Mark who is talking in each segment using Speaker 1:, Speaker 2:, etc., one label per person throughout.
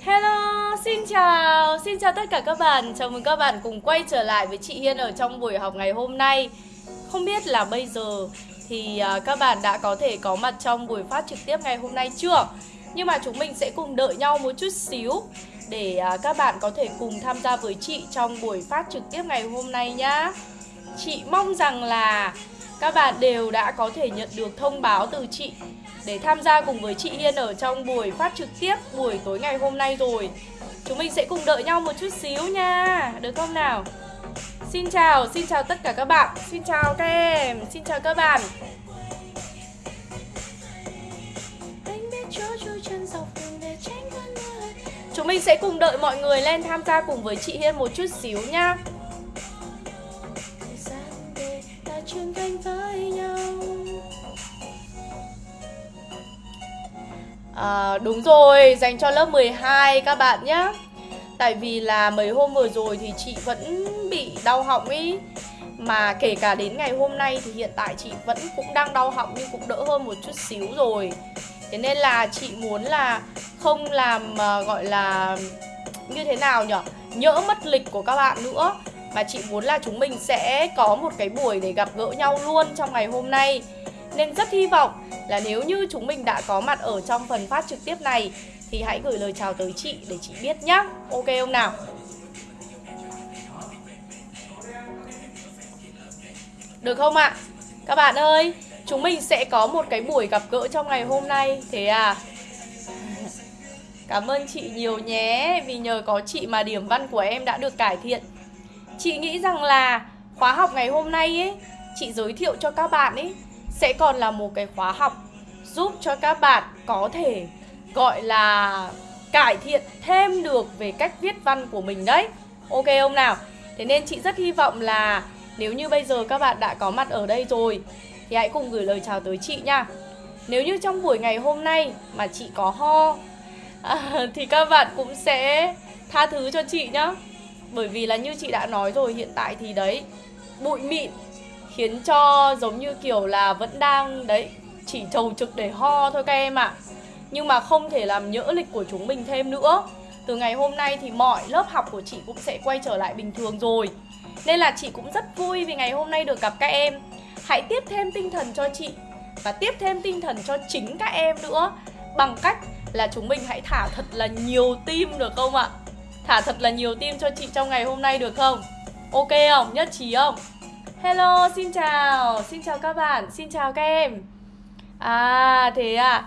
Speaker 1: Hello, xin chào, xin chào tất cả các bạn. Chào mừng các bạn cùng quay trở lại với chị Hiên ở trong buổi học ngày hôm nay. Không biết là bây giờ thì à, các bạn đã có thể có mặt trong buổi phát trực tiếp ngày hôm nay chưa? Nhưng mà chúng mình sẽ cùng đợi nhau một chút xíu Để à, các bạn có thể cùng tham gia với chị trong buổi phát trực tiếp ngày hôm nay nhá. Chị mong rằng là các bạn đều đã có thể nhận được thông báo từ chị để tham gia cùng với chị Hiên ở trong buổi phát trực tiếp buổi tối ngày hôm nay rồi. Chúng mình sẽ cùng đợi nhau một chút xíu nha. Được không nào? Xin chào, xin chào tất cả các bạn. Xin chào các em, xin chào các bạn. Chúng mình sẽ cùng đợi mọi người lên tham gia cùng với chị Hiên một chút xíu nha. Trưởng thành với nhau à, Đúng rồi, dành cho lớp 12 các bạn nhé Tại vì là mấy hôm vừa rồi thì chị vẫn bị đau họng ý. Mà kể cả đến ngày hôm nay thì hiện tại chị vẫn cũng đang đau họng nhưng cũng đỡ hơn một chút xíu rồi. Thế nên là chị muốn là không làm uh, gọi là như thế nào nhở, Nhỡ mất lịch của các bạn nữa. Mà chị muốn là chúng mình sẽ có một cái buổi để gặp gỡ nhau luôn trong ngày hôm nay. Nên rất hy vọng là nếu như chúng mình đã có mặt ở trong phần phát trực tiếp này Thì hãy gửi lời chào tới chị để chị biết nhá Ok không nào? Được không ạ? À? Các bạn ơi, chúng mình sẽ có một cái buổi gặp gỡ trong ngày hôm nay Thế à? Cảm ơn chị nhiều nhé Vì nhờ có chị mà điểm văn của em đã được cải thiện Chị nghĩ rằng là khóa học ngày hôm nay ấy Chị giới thiệu cho các bạn ấy sẽ còn là một cái khóa học Giúp cho các bạn có thể gọi là cải thiện thêm được về cách viết văn của mình đấy. Ok không nào? Thế nên chị rất hy vọng là nếu như bây giờ các bạn đã có mặt ở đây rồi Thì hãy cùng gửi lời chào tới chị nha. Nếu như trong buổi ngày hôm nay mà chị có ho à, Thì các bạn cũng sẽ tha thứ cho chị nhá. Bởi vì là như chị đã nói rồi hiện tại thì đấy Bụi mịn khiến cho giống như kiểu là vẫn đang, đấy, chỉ trầu trực để ho thôi các em ạ à. Nhưng mà không thể làm nhỡ lịch của chúng mình thêm nữa Từ ngày hôm nay thì mọi lớp học của chị cũng sẽ quay trở lại bình thường rồi Nên là chị cũng rất vui vì ngày hôm nay được gặp các em Hãy tiếp thêm tinh thần cho chị Và tiếp thêm tinh thần cho chính các em nữa Bằng cách là chúng mình hãy thả thật là nhiều tim được không ạ? Thả thật là nhiều tim cho chị trong ngày hôm nay được không? Ok không? Nhất trí không? Hello, xin chào. Xin chào các bạn, xin chào các em. À thế à.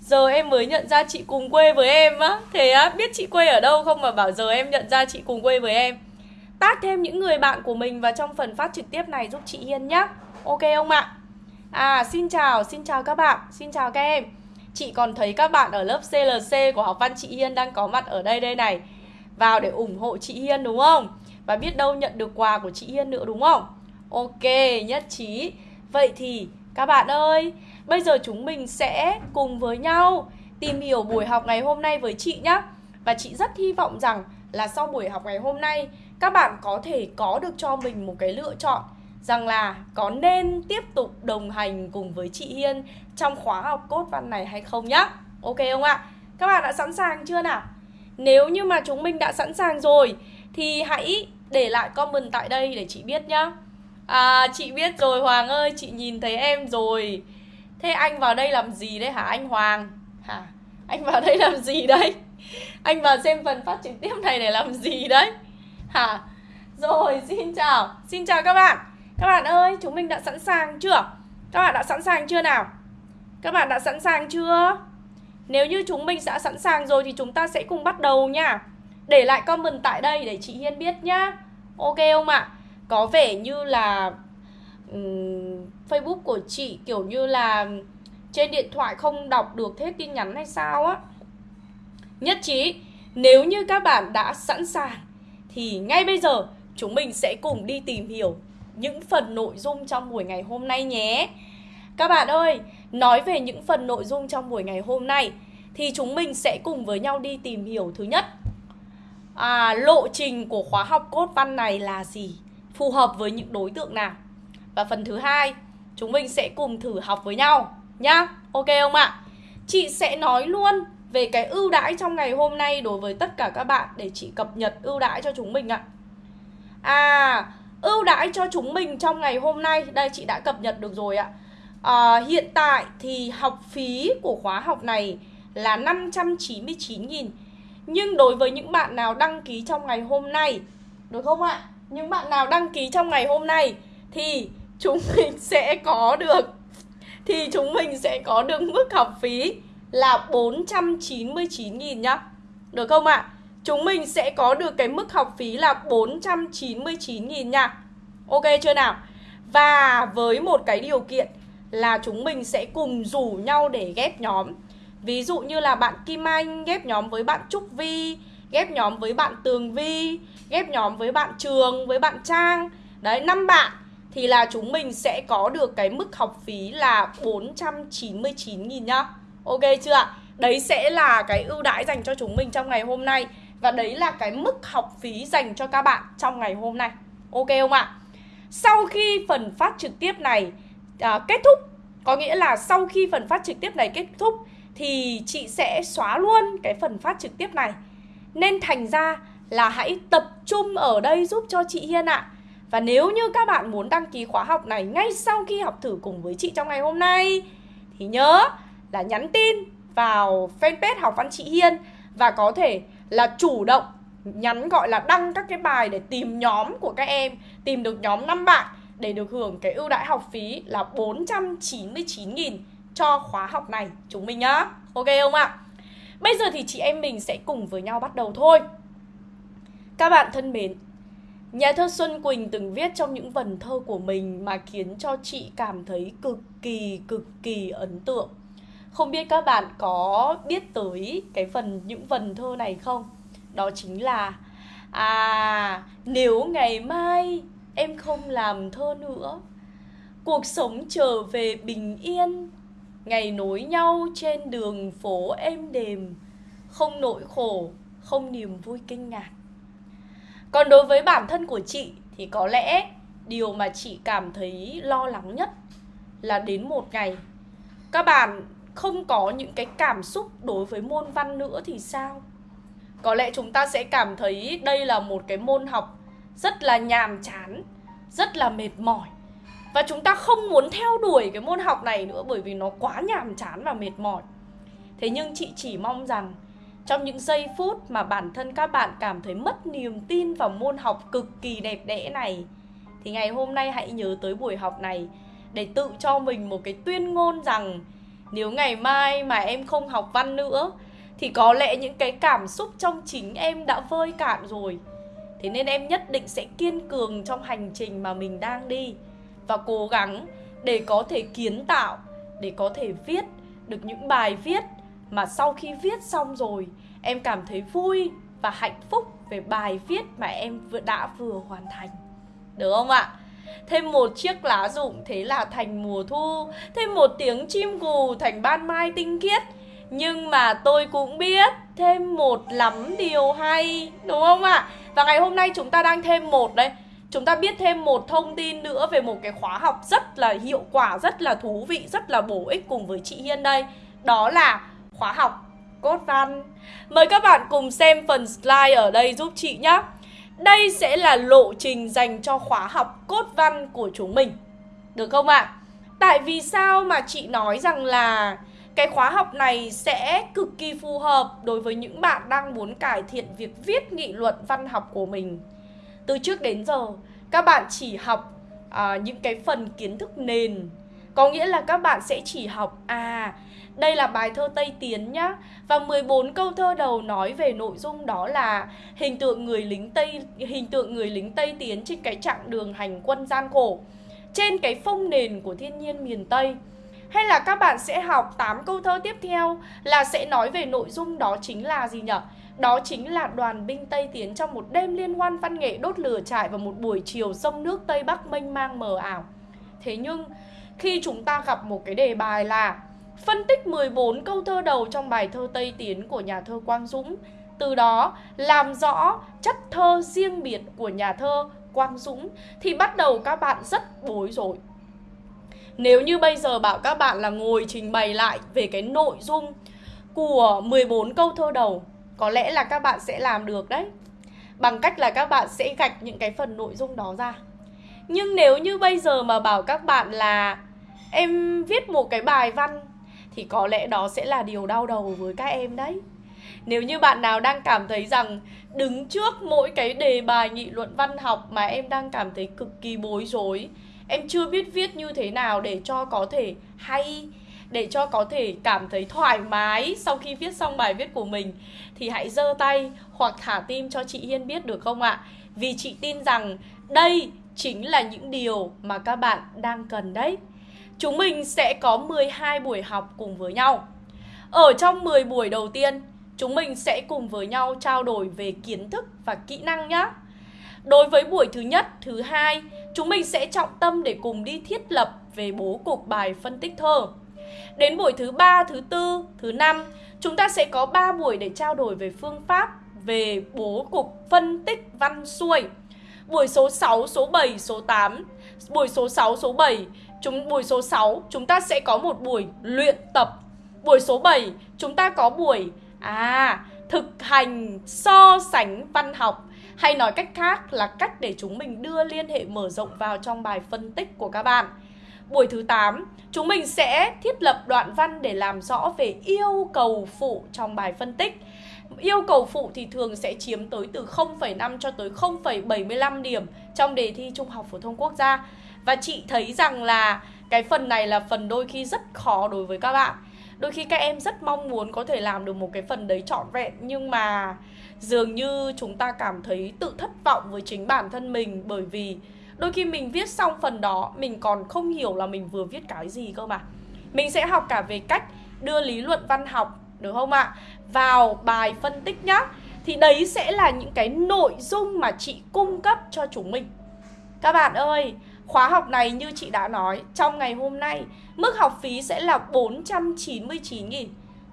Speaker 1: Giờ em mới nhận ra chị cùng quê với em á. Thế á, biết chị quê ở đâu không mà bảo giờ em nhận ra chị cùng quê với em. Tát thêm những người bạn của mình vào trong phần phát trực tiếp này giúp chị Hiên nhá. Ok không ạ? À xin chào, xin chào các bạn, xin chào các em. Chị còn thấy các bạn ở lớp CLC của học văn chị Hiên đang có mặt ở đây đây này. Vào để ủng hộ chị Hiên đúng không? Và biết đâu nhận được quà của chị Hiên nữa đúng không? Ok, nhất trí Vậy thì các bạn ơi Bây giờ chúng mình sẽ cùng với nhau tìm hiểu buổi học ngày hôm nay với chị nhé Và chị rất hy vọng rằng là sau buổi học ngày hôm nay Các bạn có thể có được cho mình một cái lựa chọn Rằng là có nên tiếp tục đồng hành cùng với chị Hiên trong khóa học cốt văn này hay không nhá Ok không ạ? Các bạn đã sẵn sàng chưa nào? Nếu như mà chúng mình đã sẵn sàng rồi Thì hãy để lại comment tại đây để chị biết nhá À chị biết rồi, Hoàng ơi, Chị nhìn thấy em rồi. Thế anh vào đây làm gì đấy hả anh Hoàng? Hả? Anh vào đây làm gì đấy? Anh vào xem phần phát trực tiếp này để làm gì đấy? Hả? Rồi, xin chào. Xin chào các bạn. Các bạn ơi, chúng mình đã sẵn sàng chưa? Các bạn đã sẵn sàng chưa nào? Các bạn đã sẵn sàng chưa? Nếu như chúng mình đã sẵn sàng rồi Thì chúng ta sẽ cùng bắt đầu nha. Để lại comment tại đây để chị Hiên biết nhá. Ok không ạ? Có vẻ như là um, Facebook của chị kiểu như là trên điện thoại không đọc được hết tin nhắn hay sao á. Nhất trí Nếu như các bạn đã sẵn sàng Thì ngay bây giờ chúng mình sẽ cùng đi tìm hiểu những phần nội dung trong buổi ngày hôm nay nhé. Các bạn ơi, nói về những phần nội dung trong buổi ngày hôm nay Thì chúng mình sẽ cùng với nhau đi tìm hiểu thứ nhất. À, Lộ trình của khóa học cốt văn này là gì? Phù hợp với những đối tượng nào? Và phần thứ hai, chúng mình sẽ cùng thử học với nhau nhá. Ok không ạ? Chị sẽ nói luôn về cái ưu đãi trong ngày hôm nay đối với tất cả các bạn để chị cập nhật ưu đãi cho chúng mình ạ. À, ưu đãi cho chúng mình trong ngày hôm nay, đây chị đã cập nhật được rồi ạ. À, hiện tại thì học phí của khóa học này là 599.000 Nhưng đối với những bạn nào đăng ký trong ngày hôm nay Được không ạ? Những bạn nào đăng ký trong ngày hôm nay Thì chúng mình sẽ có được, Thì chúng mình sẽ có được mức học phí là 499.000 nhá Được không ạ? Chúng mình sẽ có được cái mức học phí là 499.000 nha Ok chưa nào? Và với một cái điều kiện là chúng mình sẽ cùng rủ nhau để ghép nhóm Ví dụ như là bạn Kim Anh ghép nhóm với bạn Trúc Vi Ghép nhóm với bạn Tường Vi Ghép nhóm với bạn Trường, với bạn Trang Đấy, năm bạn Thì là chúng mình sẽ có được cái mức học phí là 499.000 nhá Ok chưa ạ? Đấy sẽ là cái ưu đãi dành cho chúng mình trong ngày hôm nay Và đấy là cái mức học phí dành cho các bạn trong ngày hôm nay Ok không ạ? Sau khi phần phát trực tiếp này à, kết thúc Có nghĩa là sau khi phần phát trực tiếp này kết thúc Thì chị sẽ xóa luôn cái phần phát trực tiếp này nên thành ra là hãy tập trung ở đây giúp cho chị Hiên ạ. Và nếu như các bạn muốn đăng ký khóa học này ngay sau khi học thử cùng với chị trong ngày hôm nay, Thì nhớ là nhắn tin vào fanpage học văn chị Hiên Và có thể là chủ động nhắn gọi là đăng các cái bài để tìm nhóm của các em, Tìm được nhóm 5 bạn để được hưởng cái ưu đãi học phí là 499.000 cho khóa học này. Chúng mình nhá. Ok không ạ? Bây giờ thì chị em mình sẽ cùng với nhau bắt đầu thôi Các bạn thân mến, Nhà thơ Xuân Quỳnh từng viết trong những vần thơ của mình mà khiến cho chị cảm thấy cực kỳ cực kỳ ấn tượng Không biết các bạn có biết tới cái phần, những vần thơ này không? Đó chính là À nếu ngày mai em không làm thơ nữa, cuộc sống trở về bình yên ngày nối nhau trên đường phố êm đềm không nỗi khổ không niềm vui kinh ngạc còn đối với bản thân của chị thì có lẽ điều mà chị cảm thấy lo lắng nhất là đến một ngày các bạn không có những cái cảm xúc đối với môn văn nữa thì sao có lẽ chúng ta sẽ cảm thấy đây là một cái môn học rất là nhàm chán, rất là mệt mỏi. Và chúng ta không muốn theo đuổi cái môn học này nữa bởi vì nó quá nhàm chán và mệt mỏi. Thế nhưng chị chỉ mong rằng trong những giây phút mà bản thân các bạn cảm thấy mất niềm tin vào môn học cực kỳ đẹp đẽ này, thì ngày hôm nay hãy nhớ tới buổi học này để tự cho mình một cái tuyên ngôn rằng nếu ngày mai mà em không học văn nữa, thì có lẽ những cái cảm xúc trong chính em đã vơi cạn rồi Thế nên em nhất định sẽ kiên cường trong hành trình mà mình đang đi và cố gắng để có thể kiến tạo, Để có thể viết được những bài viết Mà sau khi viết xong rồi, Em cảm thấy vui và hạnh phúc về bài viết mà em vừa đã vừa hoàn thành Được không ạ? Thêm một chiếc lá rụng thế là thành mùa thu, Thêm một tiếng chim gù thành ban mai tinh khiết Nhưng mà tôi cũng biết thêm một lắm điều hay, Đúng không ạ? Và ngày hôm nay chúng ta đang thêm một đây Chúng ta biết thêm một thông tin nữa về một cái khóa học rất là hiệu quả, rất là thú vị, rất là bổ ích cùng với chị Hiên đây Đó là khóa học cốt văn Mời các bạn cùng xem phần slide ở đây giúp chị nhé Đây sẽ là lộ trình dành cho khóa học cốt văn của chúng mình Được không ạ? Tại vì sao mà chị nói rằng là cái khóa học này sẽ cực kỳ phù hợp đối với những bạn đang muốn cải thiện việc viết nghị luận văn học của mình. Từ trước đến giờ, các bạn chỉ học à, những cái phần kiến thức nền. Có nghĩa là các bạn sẽ chỉ học à đây là bài thơ Tây Tiến nhá Và 14 câu thơ đầu nói về nội dung đó là Hình tượng người lính Tây hình tượng người lính Tây Tiến trên cái chặng đường hành quân gian khổ Trên cái phong nền của thiên nhiên miền Tây hay là các bạn sẽ học 8 câu thơ tiếp theo là sẽ nói về nội dung đó chính là gì nhỉ? Đó chính là đoàn binh Tây Tiến trong một đêm liên hoan văn nghệ đốt lửa trại vào một buổi chiều sông nước Tây Bắc mênh mang mờ ảo. Thế nhưng khi chúng ta gặp một cái đề bài là phân tích 14 câu thơ đầu trong bài thơ Tây Tiến của nhà thơ Quang Dũng, từ đó làm rõ chất thơ riêng biệt của nhà thơ Quang Dũng thì bắt đầu các bạn rất bối rối. Nếu như bây giờ bảo các bạn là ngồi trình bày lại về cái nội dung của 14 câu thơ đầu có lẽ là các bạn sẽ làm được đấy. Bằng cách là các bạn sẽ gạch những cái phần nội dung đó ra. Nhưng nếu như bây giờ mà bảo các bạn là em viết một cái bài văn, thì có lẽ đó sẽ là điều đau đầu với các em đấy. Nếu như bạn nào đang cảm thấy rằng đứng trước mỗi cái đề bài nghị luận văn học mà em đang cảm thấy cực kỳ bối rối, em chưa biết viết như thế nào để cho có thể hay, để cho có thể cảm thấy thoải mái sau khi viết xong bài viết của mình thì hãy giơ tay hoặc thả tim cho chị Hiên biết được không ạ? Vì chị tin rằng đây chính là những điều mà các bạn đang cần đấy. Chúng mình sẽ có 12 buổi học cùng với nhau. Ở trong 10 buổi đầu tiên, chúng mình sẽ cùng với nhau trao đổi về kiến thức và kỹ năng nhé. Đối với buổi thứ nhất, thứ hai, chúng mình sẽ trọng tâm để cùng đi thiết lập về bố cục bài phân tích thơ. Đến buổi thứ ba, thứ tư, thứ năm, chúng ta sẽ có 3 buổi để trao đổi về phương pháp về bố cục phân tích văn xuôi. Buổi số 6, số 7, số 8, buổi số 6, số 7, chúng buổi số 6 chúng ta sẽ có một buổi luyện tập. Buổi số 7 chúng ta có buổi à thực hành so sánh văn học hay nói cách khác là cách để chúng mình đưa liên hệ mở rộng vào trong bài phân tích của các bạn. Buổi thứ 8, chúng mình sẽ thiết lập đoạn văn để làm rõ về yêu cầu phụ trong bài phân tích. Yêu cầu phụ thì thường sẽ chiếm tới từ 0,5 cho tới 0,75 điểm trong đề thi Trung học phổ thông quốc gia. Và chị thấy rằng là cái phần này là phần đôi khi rất khó đối với các bạn. Đôi khi các em rất mong muốn có thể làm được một cái phần đấy trọn vẹn nhưng mà dường như chúng ta cảm thấy tự thất vọng với chính bản thân mình bởi vì đôi khi mình viết xong phần đó, mình còn không hiểu là mình vừa viết cái gì cơ mà. Mình sẽ học cả về cách đưa lý luận văn học, được không ạ? Vào bài phân tích nhá. Thì đấy sẽ là những cái nội dung mà chị cung cấp cho chúng mình. Các bạn ơi, khóa học này như chị đã nói, trong ngày hôm nay, mức học phí sẽ là 499 nghìn.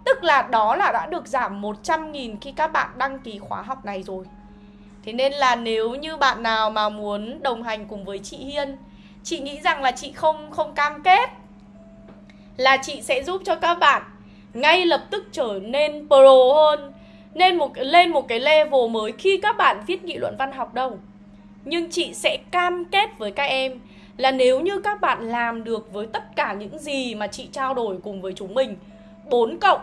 Speaker 1: Tức là đó là đã được giảm 100 nghìn khi các bạn đăng ký khóa học này rồi. Thế nên là nếu như bạn nào mà muốn đồng hành cùng với chị Hiên, Chị nghĩ rằng là chị không không cam kết Là chị sẽ giúp cho các bạn ngay lập tức trở nên pro hơn, nên một, lên một cái level mới khi các bạn viết nghị luận văn học đâu. Nhưng chị sẽ cam kết với các em là nếu như các bạn làm được với tất cả những gì mà chị trao đổi cùng với chúng mình 4 cộng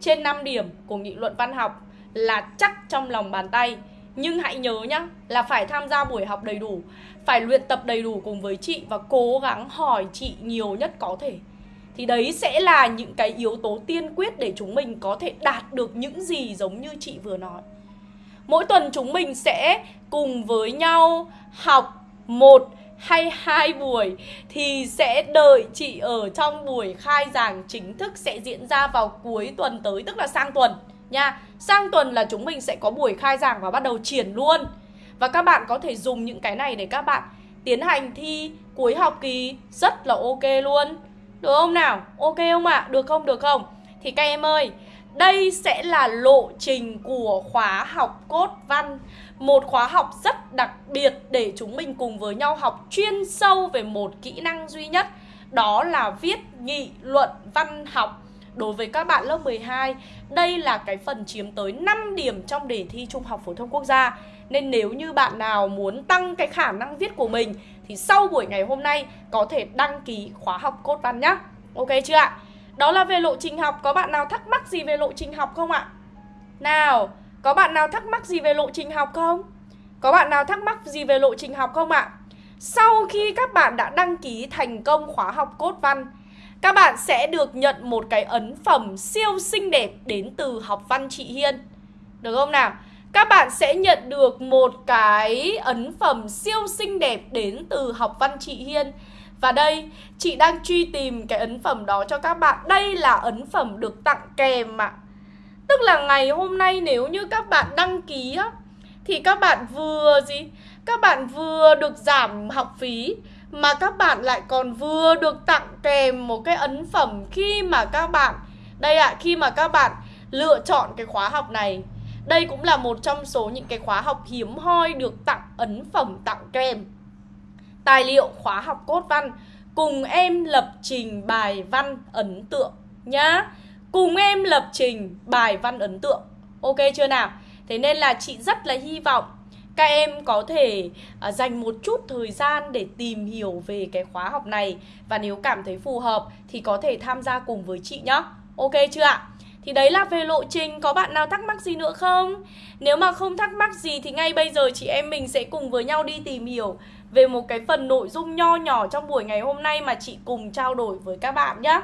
Speaker 1: trên 5 điểm của nghị luận văn học là chắc trong lòng bàn tay nhưng hãy nhớ nhá, là phải tham gia buổi học đầy đủ, Phải luyện tập đầy đủ cùng với chị Và cố gắng hỏi chị nhiều nhất có thể. Thì đấy sẽ là những cái yếu tố tiên quyết Để chúng mình có thể đạt được những gì giống như chị vừa nói. Mỗi tuần chúng mình sẽ cùng với nhau học một hay hai buổi thì sẽ đợi chị ở trong buổi khai giảng chính thức sẽ diễn ra vào cuối tuần tới, tức là sang tuần nha. Sang tuần là chúng mình sẽ có buổi khai giảng và bắt đầu triển luôn. Và các bạn có thể dùng những cái này để các bạn tiến hành thi cuối học kỳ rất là ok luôn. Được không nào? Ok không ạ? À? Được không? Được không? Thì các em ơi, đây sẽ là lộ trình của khóa học cốt văn Một khóa học rất đặc biệt để chúng mình cùng với nhau học chuyên sâu về một kỹ năng duy nhất Đó là viết nghị luận văn học Đối với các bạn lớp 12 Đây là cái phần chiếm tới 5 điểm trong đề thi Trung học Phổ thông Quốc gia Nên nếu như bạn nào muốn tăng cái khả năng viết của mình Thì sau buổi ngày hôm nay có thể đăng ký khóa học cốt văn nhé Ok chưa ạ? Đó là về lộ trình học Có bạn nào thắc mắc gì về lộ trình học không ạ? Nào, có bạn nào thắc mắc gì về lộ trình học không? Có bạn nào thắc mắc gì về lộ trình học không ạ? Sau khi các bạn đã đăng ký thành công khóa học cốt văn các bạn sẽ được nhận một cái ấn phẩm siêu xinh đẹp đến từ học văn chị Hiên Được không nào? Các bạn sẽ nhận được một cái ấn phẩm siêu xinh đẹp đến từ học văn chị Hiên và đây, chị đang truy tìm cái ấn phẩm đó cho các bạn Đây là ấn phẩm được tặng kèm ạ Tức là ngày hôm nay nếu như các bạn đăng ký á Thì các bạn vừa gì? Các bạn vừa được giảm học phí mà các bạn lại còn vừa được tặng kèm một cái ấn phẩm Khi mà các bạn Đây ạ, khi mà các bạn lựa chọn cái khóa học này Đây cũng là một trong số những cái khóa học hiếm hoi được tặng ấn phẩm tặng kèm tài liệu khóa học cốt văn cùng em lập trình bài văn ấn tượng nhá. cùng em lập trình bài văn ấn tượng Ok chưa nào? Thế nên là chị rất là hy vọng các em có thể uh, dành một chút thời gian để tìm hiểu về cái khóa học này và nếu cảm thấy phù hợp thì có thể tham gia cùng với chị nhé. Ok chưa ạ? Thì đấy là về lộ trình, có bạn nào thắc mắc gì nữa không? Nếu mà không thắc mắc gì thì ngay bây giờ chị em mình sẽ cùng với nhau đi tìm hiểu về một cái phần nội dung nho nhỏ trong buổi ngày hôm nay mà chị cùng trao đổi với các bạn nhé.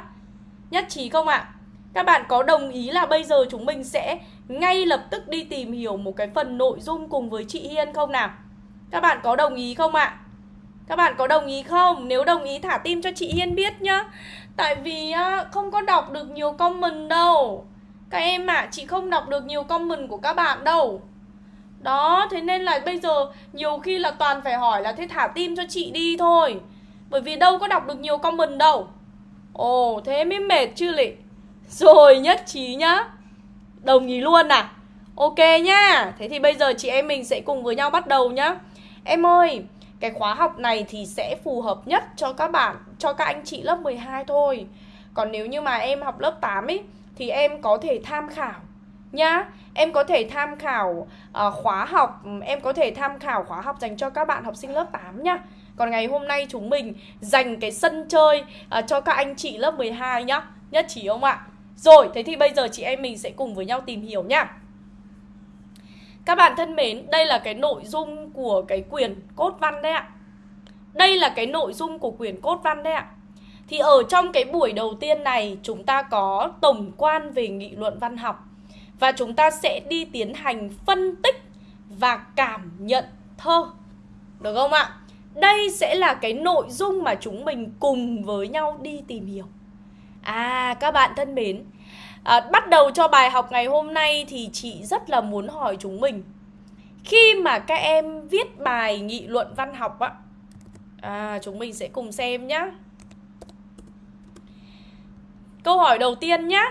Speaker 1: Nhất trí không ạ? Các bạn có đồng ý là bây giờ chúng mình sẽ ngay lập tức đi tìm hiểu một cái phần nội dung cùng với chị Hiên không nào? Các bạn có đồng ý không ạ? Các bạn có đồng ý không? Nếu đồng ý thả tim cho chị Hiên biết nhá. Tại vì không có đọc được nhiều comment đâu. Các em ạ, à, chị không đọc được nhiều comment của các bạn đâu. Đó, thế nên là bây giờ nhiều khi là toàn phải hỏi là thế thả tim cho chị đi thôi. Bởi vì đâu có đọc được nhiều comment đâu. Ồ, thế mới mệt chứ lị. Rồi, nhất trí nhá. Đồng ý luôn à? Ok nhá. Thế thì bây giờ chị em mình sẽ cùng với nhau bắt đầu nhá. Em ơi Cái khóa học này thì sẽ phù hợp nhất cho các bạn Cho các anh chị lớp 12 thôi. Còn nếu như mà em học lớp 8 ấy Thì em có thể tham khảo nhá. Em có thể tham khảo uh, khóa học Em có thể tham khảo khóa học dành cho các bạn học sinh lớp 8 nhá. Còn ngày hôm nay chúng mình dành cái sân chơi uh, cho các anh chị lớp 12 nhá. Nhất trí không ạ? Rồi, thế thì bây giờ chị em mình sẽ cùng với nhau tìm hiểu nhá Các bạn thân mến, đây là cái nội dung của cái quyển cốt văn đấy ạ. Đây là cái nội dung của quyển cốt văn đấy ạ. Thì ở trong cái buổi đầu tiên này chúng ta có tổng quan về nghị luận văn học. Và chúng ta sẽ đi tiến hành phân tích và cảm nhận thơ. Được không ạ? Đây sẽ là cái nội dung mà chúng mình cùng với nhau đi tìm hiểu. À các bạn thân mến. À, Bắt đầu cho bài học ngày hôm nay thì chị rất là muốn hỏi chúng mình. Khi mà các em viết bài nghị luận văn học á à, Chúng mình sẽ cùng xem nhá. Câu hỏi đầu tiên nhá.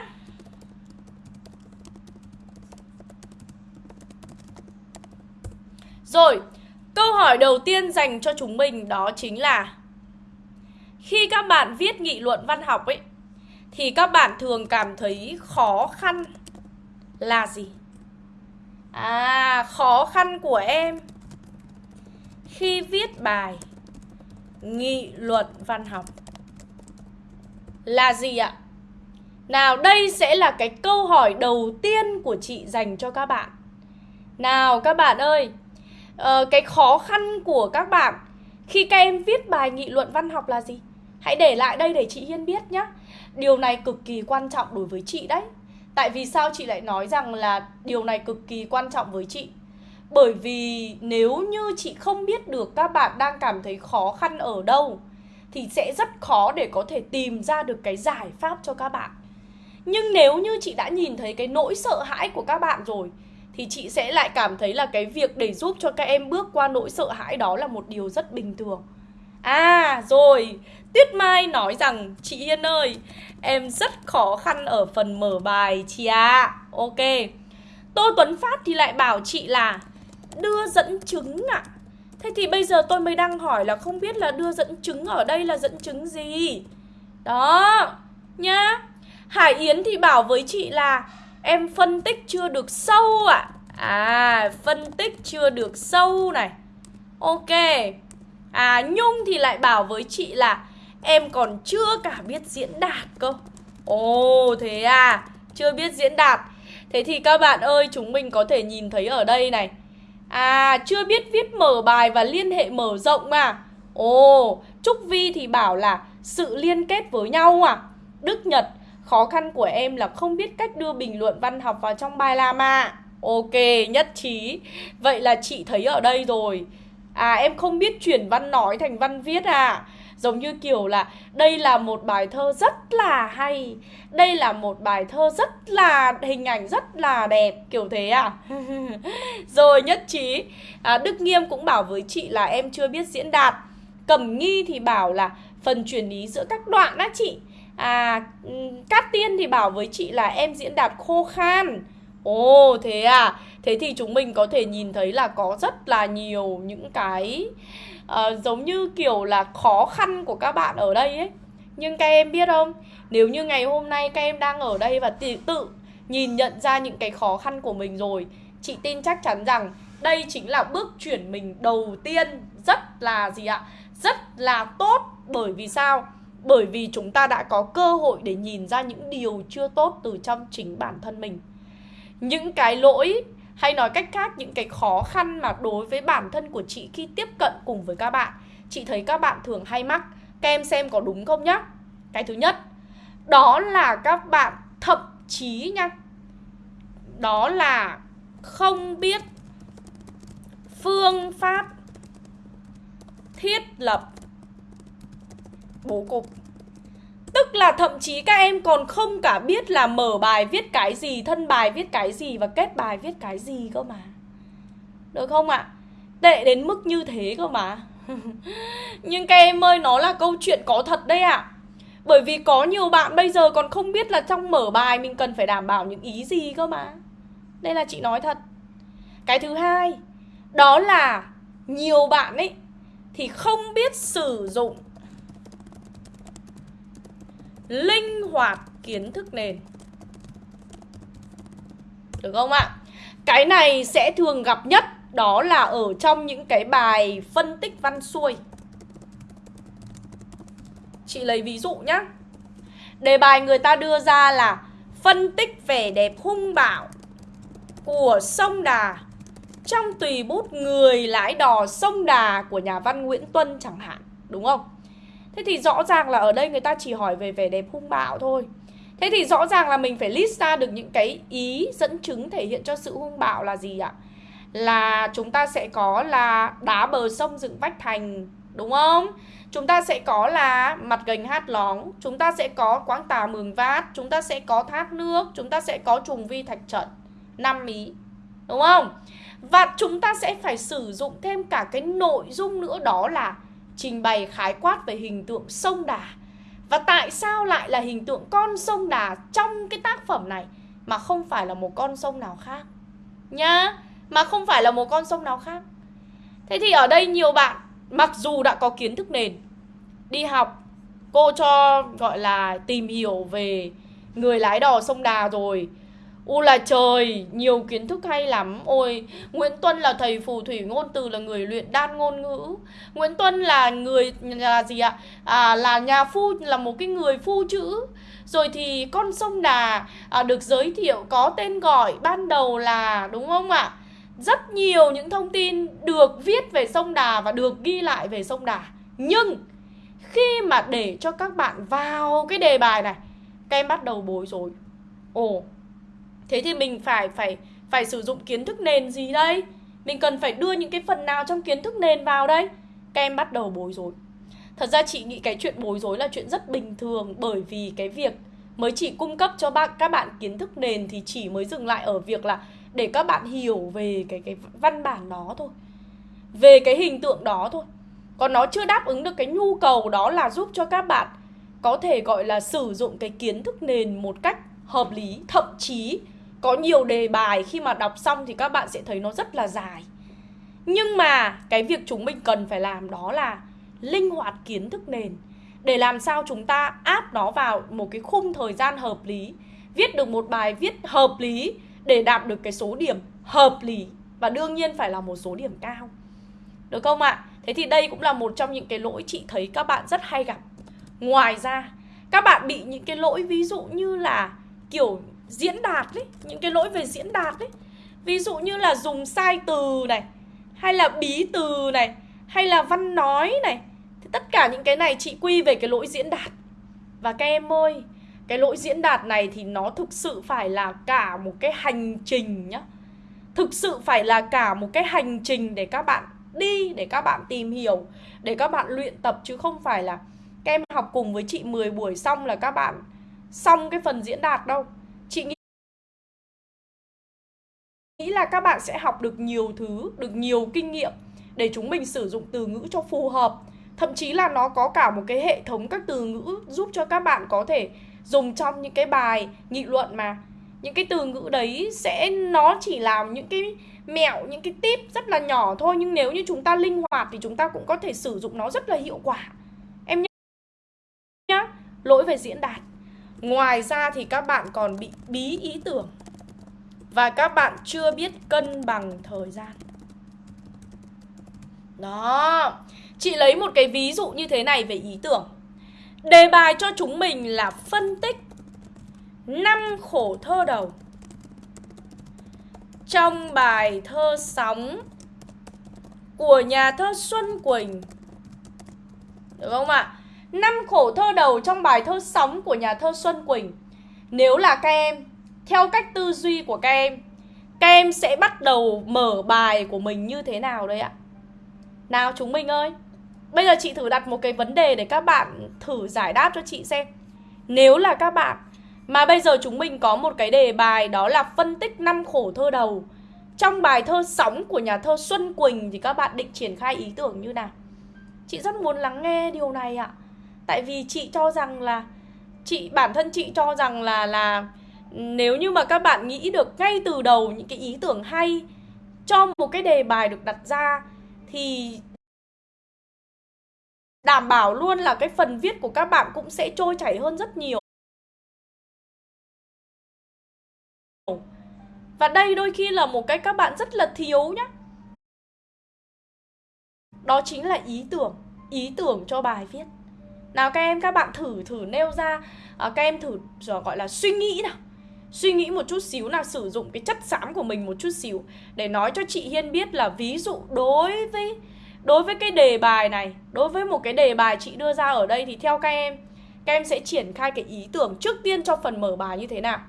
Speaker 1: Rồi, câu hỏi đầu tiên dành cho chúng mình đó chính là Khi các bạn viết nghị luận văn học ấy thì các bạn thường cảm thấy khó khăn là gì? À, khó khăn của em khi viết bài nghị luận văn học là gì ạ? Nào, đây sẽ là cái câu hỏi đầu tiên của chị dành cho các bạn. Nào các bạn ơi, ờ, cái khó khăn của các bạn khi các em viết bài nghị luận văn học là gì? Hãy để lại đây để chị Hiên biết nhé. Điều này cực kỳ quan trọng đối với chị đấy. Tại vì sao chị lại nói rằng là điều này cực kỳ quan trọng với chị? Bởi vì nếu như chị không biết được các bạn đang cảm thấy khó khăn ở đâu Thì sẽ rất khó để có thể tìm ra được cái giải pháp cho các bạn. Nhưng nếu như chị đã nhìn thấy cái nỗi sợ hãi của các bạn rồi Thì chị sẽ lại cảm thấy là cái việc để giúp cho các em bước qua nỗi sợ hãi đó là một điều rất bình thường. À rồi, Tuyết Mai nói rằng Chị Yên ơi, em rất khó khăn ở phần mở bài chị ạ à. Ok Tô Tuấn Phát thì lại bảo chị là Đưa dẫn chứng ạ à. Thế thì bây giờ tôi mới đang hỏi là không biết là đưa dẫn chứng ở đây là dẫn chứng gì Đó Nhá Hải Yến thì bảo với chị là Em phân tích chưa được sâu ạ à. à phân tích chưa được sâu này Ok À Nhung thì lại bảo với chị là Em còn chưa cả biết diễn đạt cơ. Ồ, thế à? Chưa biết diễn đạt. Thế thì các bạn ơi, chúng mình có thể nhìn thấy ở đây này. À chưa biết viết mở bài và liên hệ mở rộng mà. Ồ, Trúc Vi thì bảo là sự liên kết với nhau à. Đức Nhật, Khó khăn của em là không biết cách đưa bình luận văn học vào trong bài làm à. Ok, nhất trí. Vậy là chị thấy ở đây rồi. À em không biết chuyển văn nói thành văn viết à. Giống như kiểu là đây là một bài thơ rất là hay Đây là một bài thơ rất là hình ảnh rất là đẹp Kiểu thế à? Rồi nhất trí à, Đức Nghiêm cũng bảo với chị là em chưa biết diễn đạt. Cẩm Nghi thì bảo là phần chuyển ý giữa các đoạn á chị. À Cát Tiên thì bảo với chị là em diễn đạt khô khan. Ồ thế à? Thế thì chúng mình có thể nhìn thấy là có rất là nhiều những cái uh, giống như kiểu là khó khăn của các bạn ở đây ấy Nhưng các em biết không Nếu như ngày hôm nay các em đang ở đây và tự, tự nhìn nhận ra những cái khó khăn của mình rồi Chị tin chắc chắn rằng đây chính là bước chuyển mình đầu tiên rất là gì ạ? Rất là tốt bởi vì sao? Bởi vì chúng ta đã có cơ hội để nhìn ra những điều chưa tốt từ trong chính bản thân mình Những cái lỗi hay nói cách khác, những cái khó khăn mà đối với bản thân của chị khi tiếp cận cùng với các bạn. Chị thấy các bạn thường hay mắc, Các em xem có đúng không nhá? Cái thứ nhất, Đó là các bạn thậm chí nha, Đó là không biết phương pháp thiết lập bố cục. Tức là thậm chí các em còn không cả biết là mở bài viết cái gì, thân bài viết cái gì và kết bài viết cái gì cơ mà. Được không ạ? À? Tệ đến mức như thế cơ mà. Nhưng các em ơi, nó là câu chuyện có thật đấy ạ. À. Bởi vì có nhiều bạn bây giờ còn không biết là trong mở bài mình cần phải đảm bảo những ý gì cơ mà. Đây là chị nói thật. Cái thứ hai, đó là nhiều bạn ấy thì không biết sử dụng linh hoạt kiến thức nền. Được không ạ? Cái này sẽ thường gặp nhất, đó là ở trong những cái bài phân tích văn xuôi. Chị lấy ví dụ nhá. Đề bài người ta đưa ra là phân tích vẻ đẹp hung bạo của sông đà trong tùy bút người lái đò sông đà của nhà văn nguyễn tuân chẳng hạn, đúng không? Thế thì rõ ràng là ở đây người ta chỉ hỏi về vẻ đẹp hung bạo thôi Thế thì rõ ràng là mình phải list ra được những cái ý dẫn chứng thể hiện cho sự hung bạo là gì ạ? Là chúng ta sẽ có là đá bờ sông dựng vách thành, Đúng không? Chúng ta sẽ có là mặt gành hát lóng, Chúng ta sẽ có quáng tà mường vát, Chúng ta sẽ có thác nước, Chúng ta sẽ có trùng vi thạch trận năm ý, Đúng không? Và chúng ta sẽ phải sử dụng thêm cả cái nội dung nữa đó là trình bày khái quát về hình tượng sông Đà. Và tại sao lại là hình tượng con sông Đà trong cái tác phẩm này mà không phải là một con sông nào khác? Nhá, mà không phải là một con sông nào khác. Thế thì ở đây nhiều bạn mặc dù đã có kiến thức nền đi học cô cho gọi là tìm hiểu về người lái đò sông Đà rồi U là trời, nhiều kiến thức hay lắm. Ôi, Nguyễn Tuân là thầy phù thủy ngôn từ là người luyện đan ngôn ngữ. Nguyễn Tuân là người là gì ạ? À, là nhà phu, là một cái người phu chữ. Rồi thì con sông Đà à, được giới thiệu có tên gọi ban đầu là đúng không ạ? Rất nhiều những thông tin được viết về sông Đà và được ghi lại về sông Đà. Nhưng khi mà để cho các bạn vào cái đề bài này Các em bắt đầu bối rối. Ồ, Thế thì mình phải phải phải sử dụng kiến thức nền gì đây? Mình cần phải đưa những cái phần nào trong kiến thức nền vào đây? Các em bắt đầu bối rối. Thật ra chị nghĩ cái chuyện bối rối là chuyện rất bình thường bởi vì cái việc mới chỉ cung cấp cho bạn các bạn kiến thức nền thì chỉ mới dừng lại ở việc là để các bạn hiểu về cái cái văn bản đó thôi. Về cái hình tượng đó thôi. Còn nó chưa đáp ứng được cái nhu cầu đó là giúp cho các bạn có thể gọi là sử dụng cái kiến thức nền một cách hợp lý, thậm chí có nhiều đề bài, khi mà đọc xong thì các bạn sẽ thấy nó rất là dài. Nhưng mà cái việc chúng mình cần phải làm đó là linh hoạt kiến thức nền. Để làm sao chúng ta áp nó vào một cái khung thời gian hợp lý, viết được một bài viết hợp lý để đạt được cái số điểm hợp lý. Và đương nhiên phải là một số điểm cao. Được không ạ? Thế thì đây cũng là một trong những cái lỗi chị thấy các bạn rất hay gặp. Ngoài ra, các bạn bị những cái lỗi ví dụ như là, kiểu diễn đạt ấy, những cái lỗi về diễn đạt ấy. Ví dụ như là dùng sai từ này, hay là bí từ này, hay là văn nói này. Thì tất cả những cái này chị quy về cái lỗi diễn đạt. Và các em ơi, cái lỗi diễn đạt này thì nó thực sự phải là cả một cái hành trình nhá. Thực sự phải là cả một cái hành trình để các bạn đi, để các bạn tìm hiểu, để các bạn luyện tập chứ không phải là các em học cùng với chị 10 buổi xong là các bạn xong cái phần diễn đạt đâu. Nghĩ là các bạn sẽ học được nhiều thứ, được nhiều kinh nghiệm để chúng mình sử dụng từ ngữ cho phù hợp. Thậm chí là nó có cả một cái hệ thống các từ ngữ giúp cho các bạn có thể dùng trong những cái bài nghị luận mà. Những cái từ ngữ đấy sẽ nó chỉ là những cái mẹo, những cái tip rất là nhỏ thôi nhưng nếu như chúng ta linh hoạt thì chúng ta cũng có thể sử dụng nó rất là hiệu quả. Em nhá. Lỗi về diễn đạt. Ngoài ra thì các bạn còn bị bí ý tưởng và các bạn chưa biết cân bằng thời gian. Đó. Chị lấy một cái ví dụ như thế này về ý tưởng. Đề bài cho chúng mình là phân tích năm khổ thơ đầu. Trong bài thơ sóng của nhà thơ Xuân Quỳnh. Được không ạ? Năm khổ thơ đầu trong bài thơ sóng của nhà thơ Xuân Quỳnh. Nếu là các em, theo cách tư duy của các em Các em sẽ bắt đầu mở bài của mình như thế nào đây ạ? Nào, chúng mình ơi Bây giờ chị thử đặt một cái vấn đề để các bạn thử giải đáp cho chị xem Nếu là các bạn mà bây giờ chúng mình có một cái đề bài đó là phân tích năm khổ thơ đầu, Trong bài thơ Sóng của nhà thơ Xuân Quỳnh thì các bạn định triển khai ý tưởng như nào? Chị rất muốn lắng nghe điều này ạ Tại vì chị cho rằng là, chị, bản thân chị cho rằng là là nếu như mà các bạn nghĩ được ngay từ đầu những cái ý tưởng hay cho một cái đề bài được đặt ra thì đảm bảo luôn là cái phần viết của các bạn cũng sẽ trôi chảy hơn rất nhiều. Và đây đôi khi là một cái các bạn rất là thiếu nhá. Đó chính là ý tưởng, ý tưởng cho bài viết. Nào các em các bạn thử thử nêu ra à, các em thử gọi là suy nghĩ nào. Suy nghĩ một chút xíu là sử dụng cái chất xám của mình một chút xíu để nói cho chị Hiên biết là ví dụ đối với Đối với cái đề bài này Đối với một cái đề bài chị đưa ra ở đây Thì theo các em Các em sẽ triển khai cái ý tưởng trước tiên cho phần mở bài như thế nào.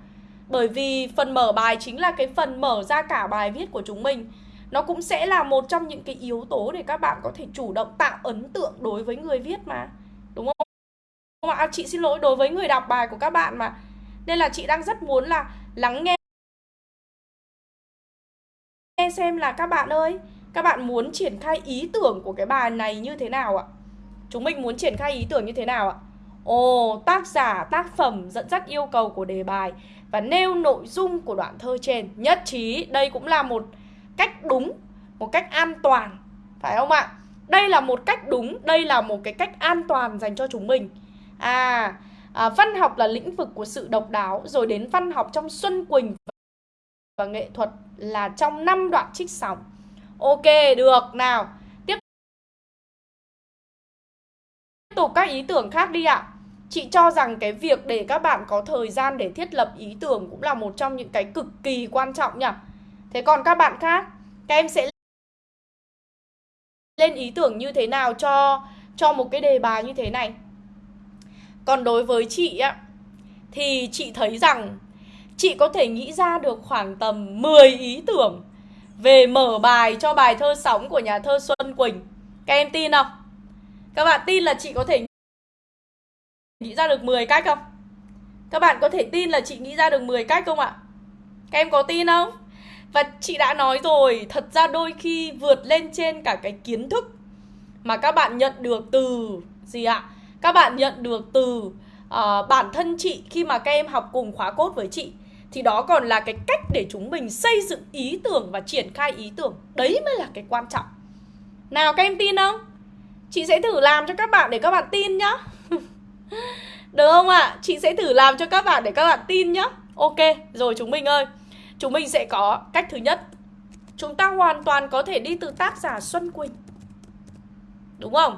Speaker 1: Bởi vì phần mở bài chính là cái phần mở ra cả bài viết của chúng mình. Nó cũng sẽ là một trong những cái yếu tố để các bạn có thể chủ động tạo ấn tượng đối với người viết mà Đúng không? À, chị xin lỗi đối với người đọc bài của các bạn mà. Nên là chị đang rất muốn là lắng nghe Nghe xem là các bạn ơi các bạn muốn triển khai ý tưởng của cái bài này như thế nào ạ? Chúng mình muốn triển khai ý tưởng như thế nào ạ? Ồ, tác giả, tác phẩm dẫn dắt yêu cầu của đề bài và nêu nội dung của đoạn thơ trên. Nhất trí, đây cũng là một cách đúng, một cách an toàn, phải không ạ? Đây là một cách đúng, đây là một cái cách an toàn dành cho chúng mình. À, à văn học là lĩnh vực của sự độc đáo, rồi đến văn học trong Xuân Quỳnh và nghệ thuật là trong năm đoạn trích sóng. Ok, được. Nào, tiếp tục các ý tưởng khác đi ạ. Chị cho rằng cái việc để các bạn có thời gian để thiết lập ý tưởng cũng là một trong những cái cực kỳ quan trọng nhỉ. Thế còn các bạn khác, các em sẽ lên ý tưởng như thế nào cho cho một cái đề bài như thế này. Còn đối với chị á thì chị thấy rằng chị có thể nghĩ ra được khoảng tầm 10 ý tưởng về mở bài cho bài thơ sóng của nhà thơ Xuân Quỳnh. Các em tin không? Các bạn tin là chị có thể nghĩ ra được 10 cách không? Các bạn có thể tin là chị nghĩ ra được 10 cách không ạ? Các em có tin không? Và chị đã nói rồi, thật ra đôi khi vượt lên trên cả cái kiến thức mà các bạn nhận được từ gì ạ? Các bạn nhận được từ uh, bản thân chị khi mà các em học cùng khóa cốt với chị. Thì đó còn là cái cách để chúng mình xây dựng ý tưởng và triển khai ý tưởng. Đấy mới là cái quan trọng. Nào các em tin không? Chị sẽ thử làm cho các bạn để các bạn tin nhá. Được không ạ? À? chị sẽ thử làm cho các bạn để các bạn tin nhá. Ok rồi chúng mình ơi. Chúng mình sẽ có cách thứ nhất. Chúng ta hoàn toàn có thể đi từ tác giả xuân quỳnh. Đúng không?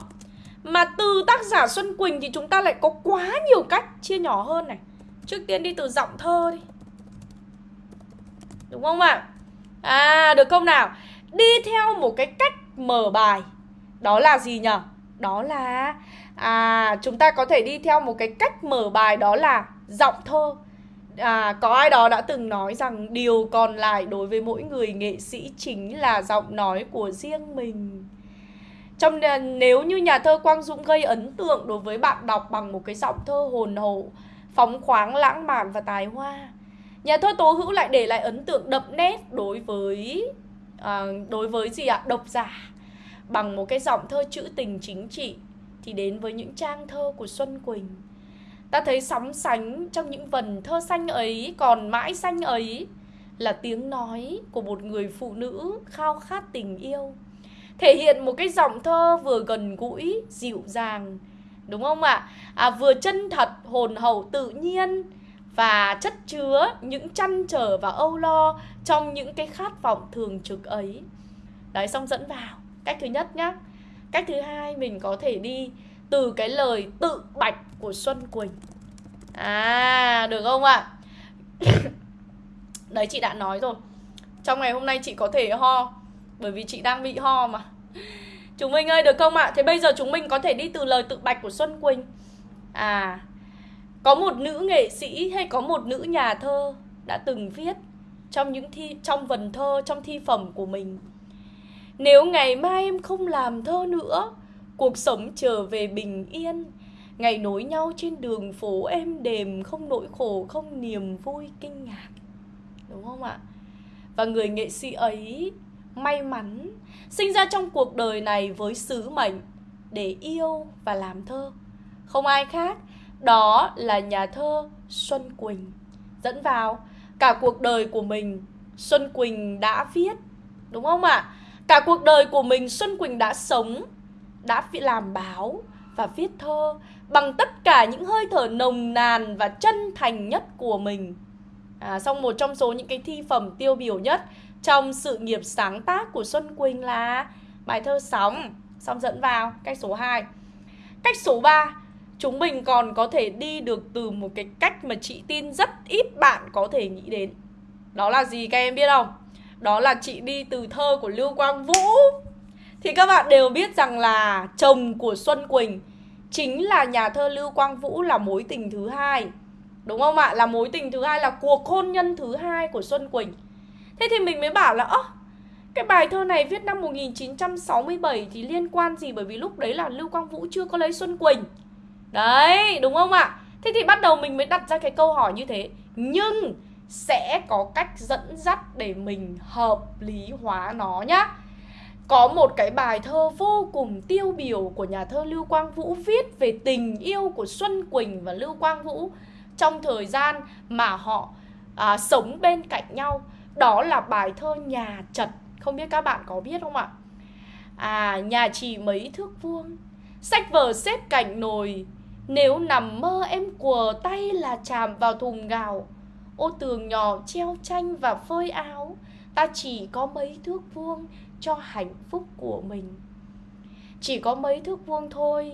Speaker 1: Mà từ tác giả xuân quỳnh thì chúng ta lại có quá nhiều cách chia nhỏ hơn này trước tiên đi từ giọng thơ đi Đúng không ạ? À? à được không nào? Đi theo một cái cách mở bài Đó là gì nhỉ? Đó là à chúng ta có thể đi theo một cái cách mở bài đó là giọng thơ À, có ai đó đã từng nói rằng điều còn lại đối với mỗi người nghệ sĩ chính là giọng nói của riêng mình. Trong à, nếu như nhà thơ Quang Dũng gây ấn tượng đối với bạn đọc bằng một cái giọng thơ hồn hậu, phóng khoáng, lãng mạn và tài hoa, Nhà thơ Tố Hữu lại để lại ấn tượng đậm nét đối với à, đối với gì ạ? Độc giả bằng một cái giọng thơ trữ tình chính trị thì đến với những trang thơ của Xuân Quỳnh. Ta thấy sóng sánh trong những vần thơ xanh ấy còn mãi xanh ấy là tiếng nói của một người phụ nữ khao khát tình yêu. Thể hiện một cái giọng thơ vừa gần gũi, dịu dàng đúng không ạ? À? vừa chân thật, hồn hậu, tự nhiên và chất chứa những chăn trở và âu lo trong những cái khát vọng thường trực ấy. Đấy, xong dẫn vào. Cách thứ nhất nhá. Cách thứ hai mình có thể đi từ cái lời tự bạch của Xuân Quỳnh. À, được không ạ? Đấy chị đã nói rồi. Trong ngày hôm nay chị có thể ho bởi vì chị đang bị ho mà. Chúng mình ơi được không ạ? Thế bây giờ chúng mình có thể đi từ lời tự bạch của Xuân Quỳnh. À, có một nữ nghệ sĩ hay có một nữ nhà thơ đã từng viết trong những thi trong vần thơ trong thi phẩm của mình. Nếu ngày mai em không làm thơ nữa, cuộc sống trở về bình yên, ngày nối nhau trên đường phố êm đềm không nỗi khổ không niềm vui kinh ngạc. Đúng không ạ? Và người nghệ sĩ ấy may mắn sinh ra trong cuộc đời này với sứ mệnh để yêu và làm thơ. Không ai khác, đó là nhà thơ Xuân Quỳnh. Dẫn vào cả cuộc đời của mình Xuân Quỳnh đã viết, đúng không ạ? Cả cuộc đời của mình Xuân Quỳnh đã sống, đã làm báo và viết thơ bằng tất cả những hơi thở nồng nàn và chân thành nhất của mình. À, xong một trong số những cái thi phẩm tiêu biểu nhất trong sự nghiệp sáng tác của Xuân Quỳnh là bài thơ Sóng. Xong dẫn vào cách số 2. Cách số 3, chúng mình còn có thể đi được từ một cái cách mà chị tin rất ít bạn có thể nghĩ đến. Đó là gì các em biết không? Đó là chị đi từ thơ của Lưu Quang Vũ. Thì các bạn đều biết rằng là chồng của Xuân Quỳnh chính là nhà thơ Lưu Quang Vũ là mối tình thứ hai. Đúng không ạ? Là mối tình thứ hai là cuộc hôn nhân thứ hai của Xuân Quỳnh. Thế thì mình mới bảo là ơ cái bài thơ này viết năm 1967 thì liên quan gì bởi vì lúc đấy là Lưu Quang Vũ chưa có lấy Xuân Quỳnh. Đấy, đúng không ạ? Thế thì bắt đầu mình mới đặt ra cái câu hỏi như thế. Nhưng sẽ có cách dẫn dắt để mình hợp lý hóa nó nhá. Có một cái bài thơ vô cùng tiêu biểu của nhà thơ Lưu Quang Vũ viết về tình yêu của Xuân Quỳnh và Lưu Quang Vũ trong thời gian mà họ à, sống bên cạnh nhau đó là bài thơ Nhà Trật Không biết các bạn có biết không ạ? À, nhà chỉ mấy thước vuông Sách vở xếp cạnh nồi. Nếu nằm mơ em quờ tay là chạm vào thùng gạo. Ô tường nhỏ treo tranh và phơi áo. Ta chỉ có mấy thước vuông cho hạnh phúc của mình. Chỉ có mấy thước vuông thôi.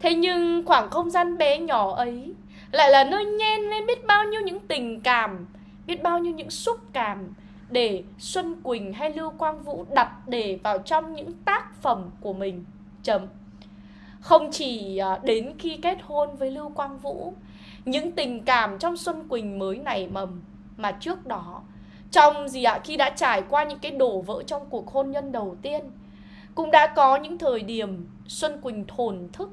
Speaker 1: Thế nhưng khoảng không gian bé nhỏ ấy Lại là nơi nhen lên biết bao nhiêu những tình cảm biết bao nhiêu những xúc cảm để Xuân Quỳnh hay Lưu Quang Vũ đặt để vào trong những tác phẩm của mình. Chấm. Không chỉ à, đến khi kết hôn với Lưu Quang Vũ, những tình cảm trong Xuân Quỳnh mới nảy mầm mà trước đó trong gì ạ khi đã trải qua những cái đổ vỡ trong cuộc hôn nhân đầu tiên cũng đã có những thời điểm Xuân Quỳnh thổn thức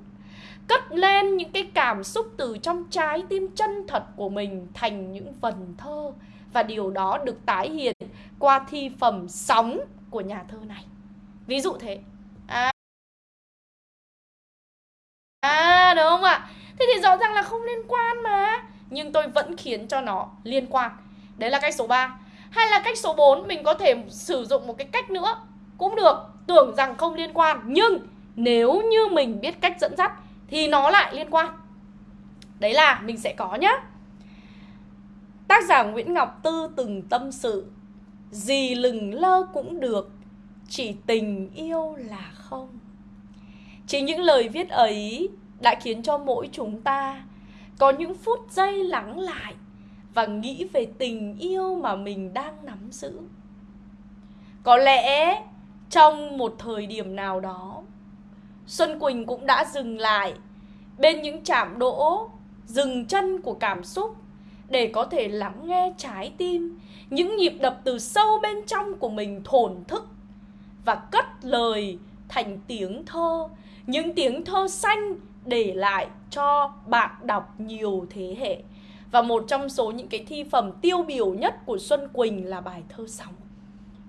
Speaker 1: cất lên những cái cảm xúc từ trong trái tim chân thật của mình thành những vần thơ và điều đó được tái hiện qua thi phẩm sóng của nhà thơ này. Ví dụ thế. À, à đúng không ạ? Thế thì rõ ràng là không liên quan mà. Nhưng tôi vẫn khiến cho nó liên quan. Đấy là cách số 3. Hay là cách số 4 mình có thể sử dụng một cái cách nữa cũng được. Tưởng rằng không liên quan nhưng nếu như mình biết cách dẫn dắt thì nó lại liên quan. Đấy là mình sẽ có nhá. Tác giả Nguyễn Ngọc Tư từng tâm sự Gì lừng lơ cũng được Chỉ tình yêu là không Chính những lời viết ấy đã khiến cho mỗi chúng ta có những phút giây lắng lại và nghĩ về tình yêu mà mình đang nắm giữ. Có lẽ trong một thời điểm nào đó, Xuân Quỳnh cũng đã dừng lại bên những chạm đỗ, dừng chân của cảm xúc để có thể lắng nghe trái tim, những nhịp đập từ sâu bên trong của mình thổn thức và cất lời thành tiếng thơ, những tiếng thơ xanh để lại cho bạn đọc nhiều thế hệ. Và một trong số những cái thi phẩm tiêu biểu nhất của Xuân Quỳnh là bài thơ Sóng.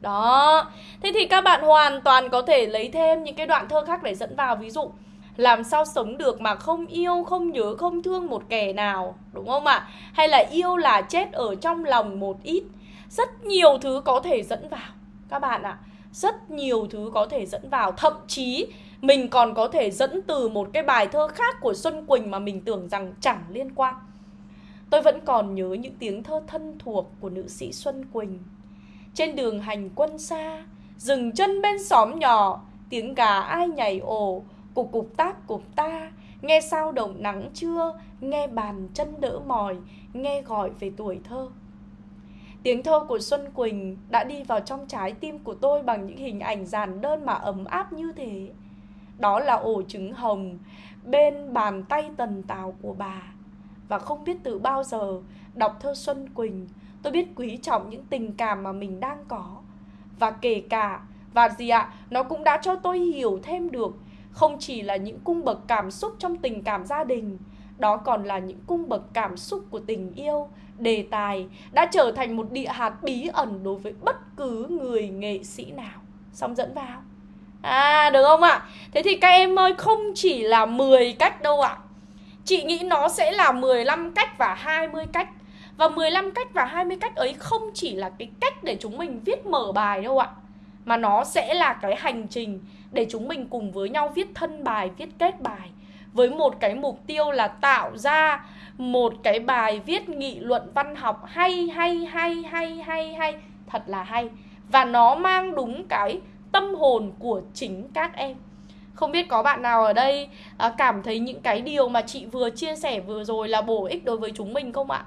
Speaker 1: Đó, thế thì các bạn hoàn toàn có thể lấy thêm những cái đoạn thơ khác để dẫn vào. Ví dụ làm sao sống được mà không yêu, không nhớ, không thương một kẻ nào Đúng không ạ? Hay là yêu là chết ở trong lòng một ít Rất nhiều thứ có thể dẫn vào Các bạn ạ. Rất nhiều thứ có thể dẫn vào. Thậm chí Mình còn có thể dẫn từ một cái bài thơ khác của Xuân Quỳnh mà mình tưởng rằng chẳng liên quan. Tôi vẫn còn nhớ những tiếng thơ thân thuộc của nữ sĩ Xuân Quỳnh. Trên đường hành quân xa Dừng chân bên xóm nhỏ Tiếng gà ai nhảy ồ Cục cục tác cục ta Nghe sao đồng nắng trưa Nghe bàn chân đỡ mỏi Nghe gọi về tuổi thơ Tiếng thơ của Xuân Quỳnh đã đi vào trong trái tim của tôi bằng những hình ảnh giản đơn mà ấm áp như thế. Đó là ổ trứng hồng bên bàn tay tần tào của bà. Và không biết từ bao giờ đọc thơ Xuân Quỳnh, tôi biết quý trọng những tình cảm mà mình đang có. Và kể cả, và gì ạ, nó cũng đã cho tôi hiểu thêm được không chỉ là những cung bậc cảm xúc trong tình cảm gia đình, đó còn là những cung bậc cảm xúc của tình yêu, đề tài đã trở thành một địa hạt bí ẩn đối với bất cứ người nghệ sĩ nào. Xong dẫn vào. À được không ạ? Thế thì các em ơi không chỉ là 10 cách đâu ạ. Chị nghĩ nó sẽ là 15 cách và 20 cách. Và 15 cách và 20 cách ấy không chỉ là cái cách để chúng mình viết mở bài đâu ạ. Mà nó sẽ là cái hành trình để chúng mình cùng với nhau viết thân bài, viết kết bài với một cái mục tiêu là tạo ra một cái bài viết nghị luận văn học hay hay hay hay hay hay thật là hay và nó mang đúng cái tâm hồn của chính các em không biết có bạn nào ở đây à, cảm thấy những cái điều mà chị vừa chia sẻ vừa rồi là bổ ích đối với chúng mình không ạ?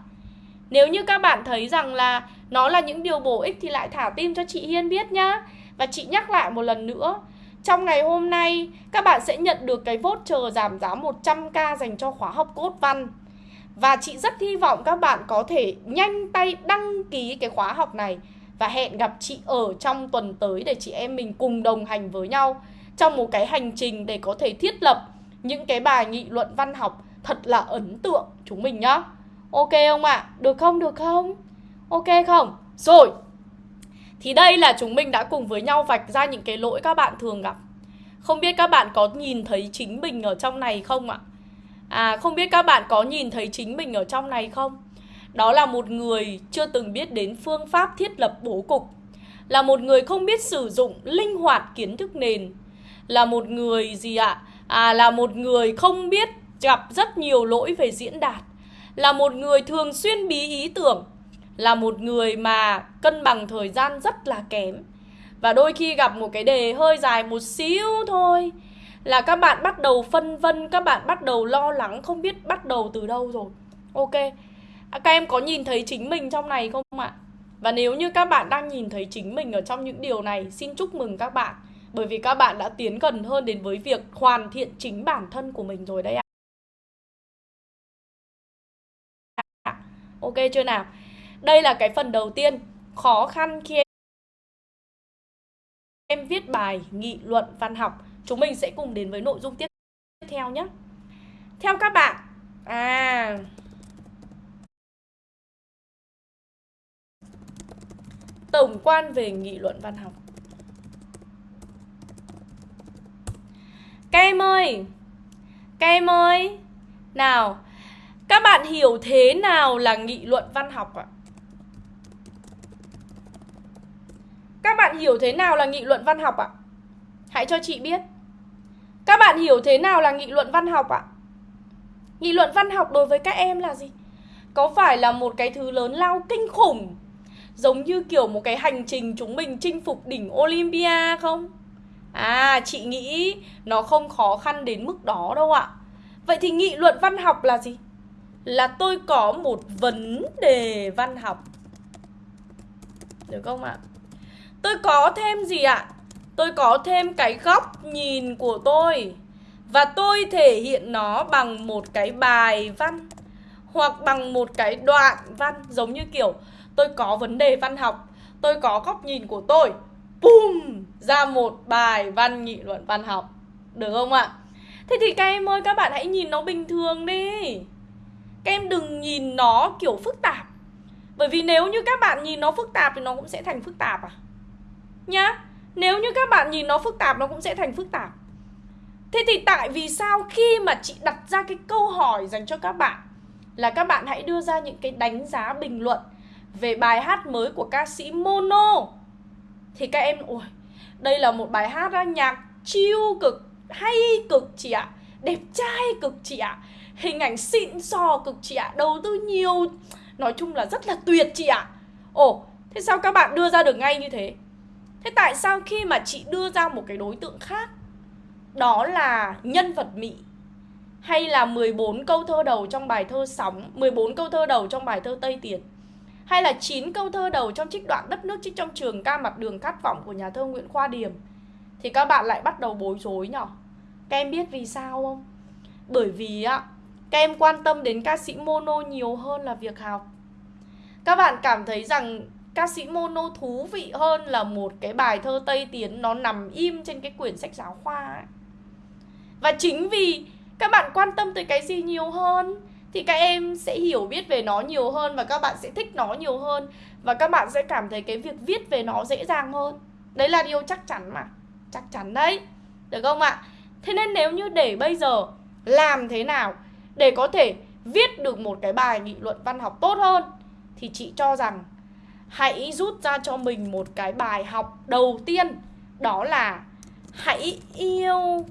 Speaker 1: Nếu như các bạn thấy rằng là nó là những điều bổ ích thì lại thả tim cho chị Hiên biết nhá. Và chị nhắc lại một lần nữa, trong ngày hôm nay các bạn sẽ nhận được cái voucher giảm giá 100k dành cho khóa học cốt văn. Và chị rất hy vọng các bạn có thể nhanh tay đăng ký cái khóa học này và hẹn gặp chị ở trong tuần tới để chị em mình cùng đồng hành với nhau trong một cái hành trình để có thể thiết lập những cái bài nghị luận văn học thật là ấn tượng chúng mình nhá. Ok không ạ? À? Được không? Được không? Ok không? Rồi. Thì đây là chúng mình đã cùng với nhau vạch ra những cái lỗi các bạn thường gặp. Không biết các bạn có nhìn thấy chính mình ở trong này không ạ? À không biết các bạn có nhìn thấy chính mình ở trong này không? Đó là một người chưa từng biết đến phương pháp thiết lập bố cục Là một người không biết sử dụng linh hoạt kiến thức nền Là một người gì ạ? À là một người không biết gặp rất nhiều lỗi về diễn đạt là một người thường xuyên bí ý tưởng Là một người mà cân bằng thời gian rất là kém Và đôi khi gặp một cái đề hơi dài một xíu thôi là các bạn bắt đầu phân vân, các bạn bắt đầu lo lắng không biết bắt đầu từ đâu rồi. Ok. À, các em có nhìn thấy chính mình trong này không ạ? Và nếu như các bạn đang nhìn thấy chính mình ở trong những điều này, xin chúc mừng các bạn. Bởi vì các bạn đã tiến gần hơn đến với việc hoàn thiện chính bản thân của mình rồi đấy ạ. Ok chưa nào? Đây là cái phần đầu tiên, khó khăn khi em viết bài nghị luận văn học. Chúng mình sẽ cùng đến với nội dung tiếp theo nhé. Theo các bạn À Tổng quan về nghị luận văn học. Các em ơi Các em ơi Nào các bạn hiểu thế nào là nghị luận văn học ạ? Các bạn hiểu thế nào là nghị luận văn học ạ? Hãy cho chị biết các bạn hiểu thế nào là nghị luận văn học ạ? Nghị luận văn học đối với các em là gì? Có phải là một cái thứ lớn lao kinh khủng Giống như kiểu một cái hành trình chúng mình chinh phục đỉnh Olympia không? À, chị nghĩ nó không khó khăn đến mức đó đâu ạ Vậy thì nghị luận văn học là gì? Là tôi có một vấn đề văn học. Được không ạ? Tôi có thêm gì ạ? tôi có thêm cái góc nhìn của tôi và tôi thể hiện nó bằng một cái bài văn hoặc bằng một cái đoạn văn. Giống như kiểu, tôi có vấn đề văn học, tôi có góc nhìn của tôi, bùm, ra một bài văn nghị luận văn học. Được không ạ? Thế thì các em ơi, các bạn hãy nhìn nó bình thường đi em đừng nhìn nó kiểu phức tạp. Bởi vì nếu như các bạn nhìn nó phức tạp thì nó cũng sẽ thành phức tạp à? Nhá nếu như các bạn nhìn nó phức tạp nó cũng sẽ thành phức tạp. Thế thì tại vì sao khi mà chị đặt ra cái câu hỏi dành cho các bạn Là các bạn hãy đưa ra những cái đánh giá bình luận Về bài hát mới của ca sĩ Mono? Thì các em, ôi, đây là một bài hát đó, nhạc chiêu cực hay cực chị ạ đẹp trai cực chị ạ hình ảnh xịn sò cực chị ạ, đầu tư nhiều. Nói chung là rất là tuyệt chị ạ. Ồ, thế sao các bạn đưa ra được ngay như thế? Thế tại sao khi mà chị đưa ra một cái đối tượng khác, đó là nhân vật mỹ? Hay là 14 câu thơ đầu trong bài thơ Sóng 14 câu thơ đầu trong bài thơ Tây Tiến? Hay là 9 câu thơ đầu trong trích đoạn Đất nước trích trong trường ca mặt đường khát vọng của nhà thơ Nguyễn Khoa Điềm? Thì các bạn lại bắt đầu bối rối nhỉ Các em biết vì sao không? Bởi vì á các em quan tâm đến ca sĩ mono nhiều hơn là việc học Các bạn cảm thấy rằng ca sĩ mono thú vị hơn là một cái bài thơ Tây Tiến nó nằm im trên cái quyển sách giáo khoa ấy. Và chính vì các bạn quan tâm tới cái gì nhiều hơn, thì các em sẽ hiểu biết về nó nhiều hơn và các bạn sẽ thích nó nhiều hơn và các bạn sẽ cảm thấy cái việc viết về nó dễ dàng hơn. Đấy là điều chắc chắn mà. Chắc chắn đấy. Được không ạ? Thế nên nếu như để bây giờ làm thế nào để có thể viết được một cái bài nghị luận văn học tốt hơn, thì chị cho rằng hãy rút ra cho mình một cái bài học đầu tiên, đó là hãy yêu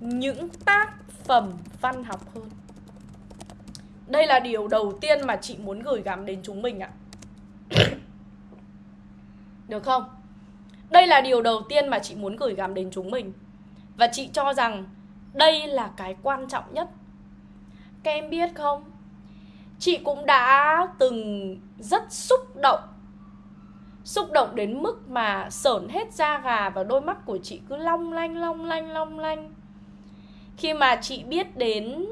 Speaker 1: những tác phẩm văn học hơn. Đây là điều đầu tiên mà chị muốn gửi gắm đến chúng mình ạ. Được không? Đây là điều đầu tiên mà chị muốn gửi gắm đến chúng mình. Và chị cho rằng đây là cái quan trọng nhất các em biết không chị cũng đã từng rất xúc động xúc động đến mức mà sởn hết da gà và đôi mắt của chị cứ long lanh long lanh long lanh khi mà chị biết đến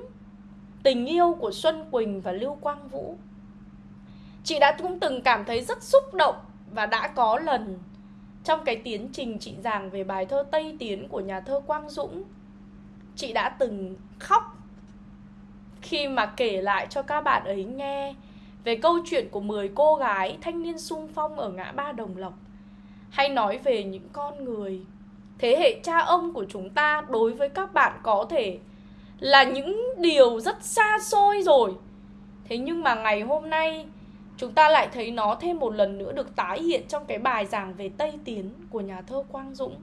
Speaker 1: tình yêu của Xuân Quỳnh và Lưu Quang Vũ. Chị đã cũng từng cảm thấy rất xúc động và đã có lần trong cái tiến trình chị giảng về bài thơ Tây Tiến của nhà thơ Quang Dũng, chị đã từng khóc khi mà kể lại cho các bạn ấy nghe về câu chuyện của 10 cô gái thanh niên sung phong ở ngã ba Đồng Lộc. Hay nói về những con người, thế hệ cha ông của chúng ta đối với các bạn có thể là những điều rất xa xôi rồi. Thế nhưng mà ngày hôm nay, chúng ta lại thấy nó thêm một lần nữa được tái hiện trong cái bài giảng về tây tiến của nhà thơ quang dũng.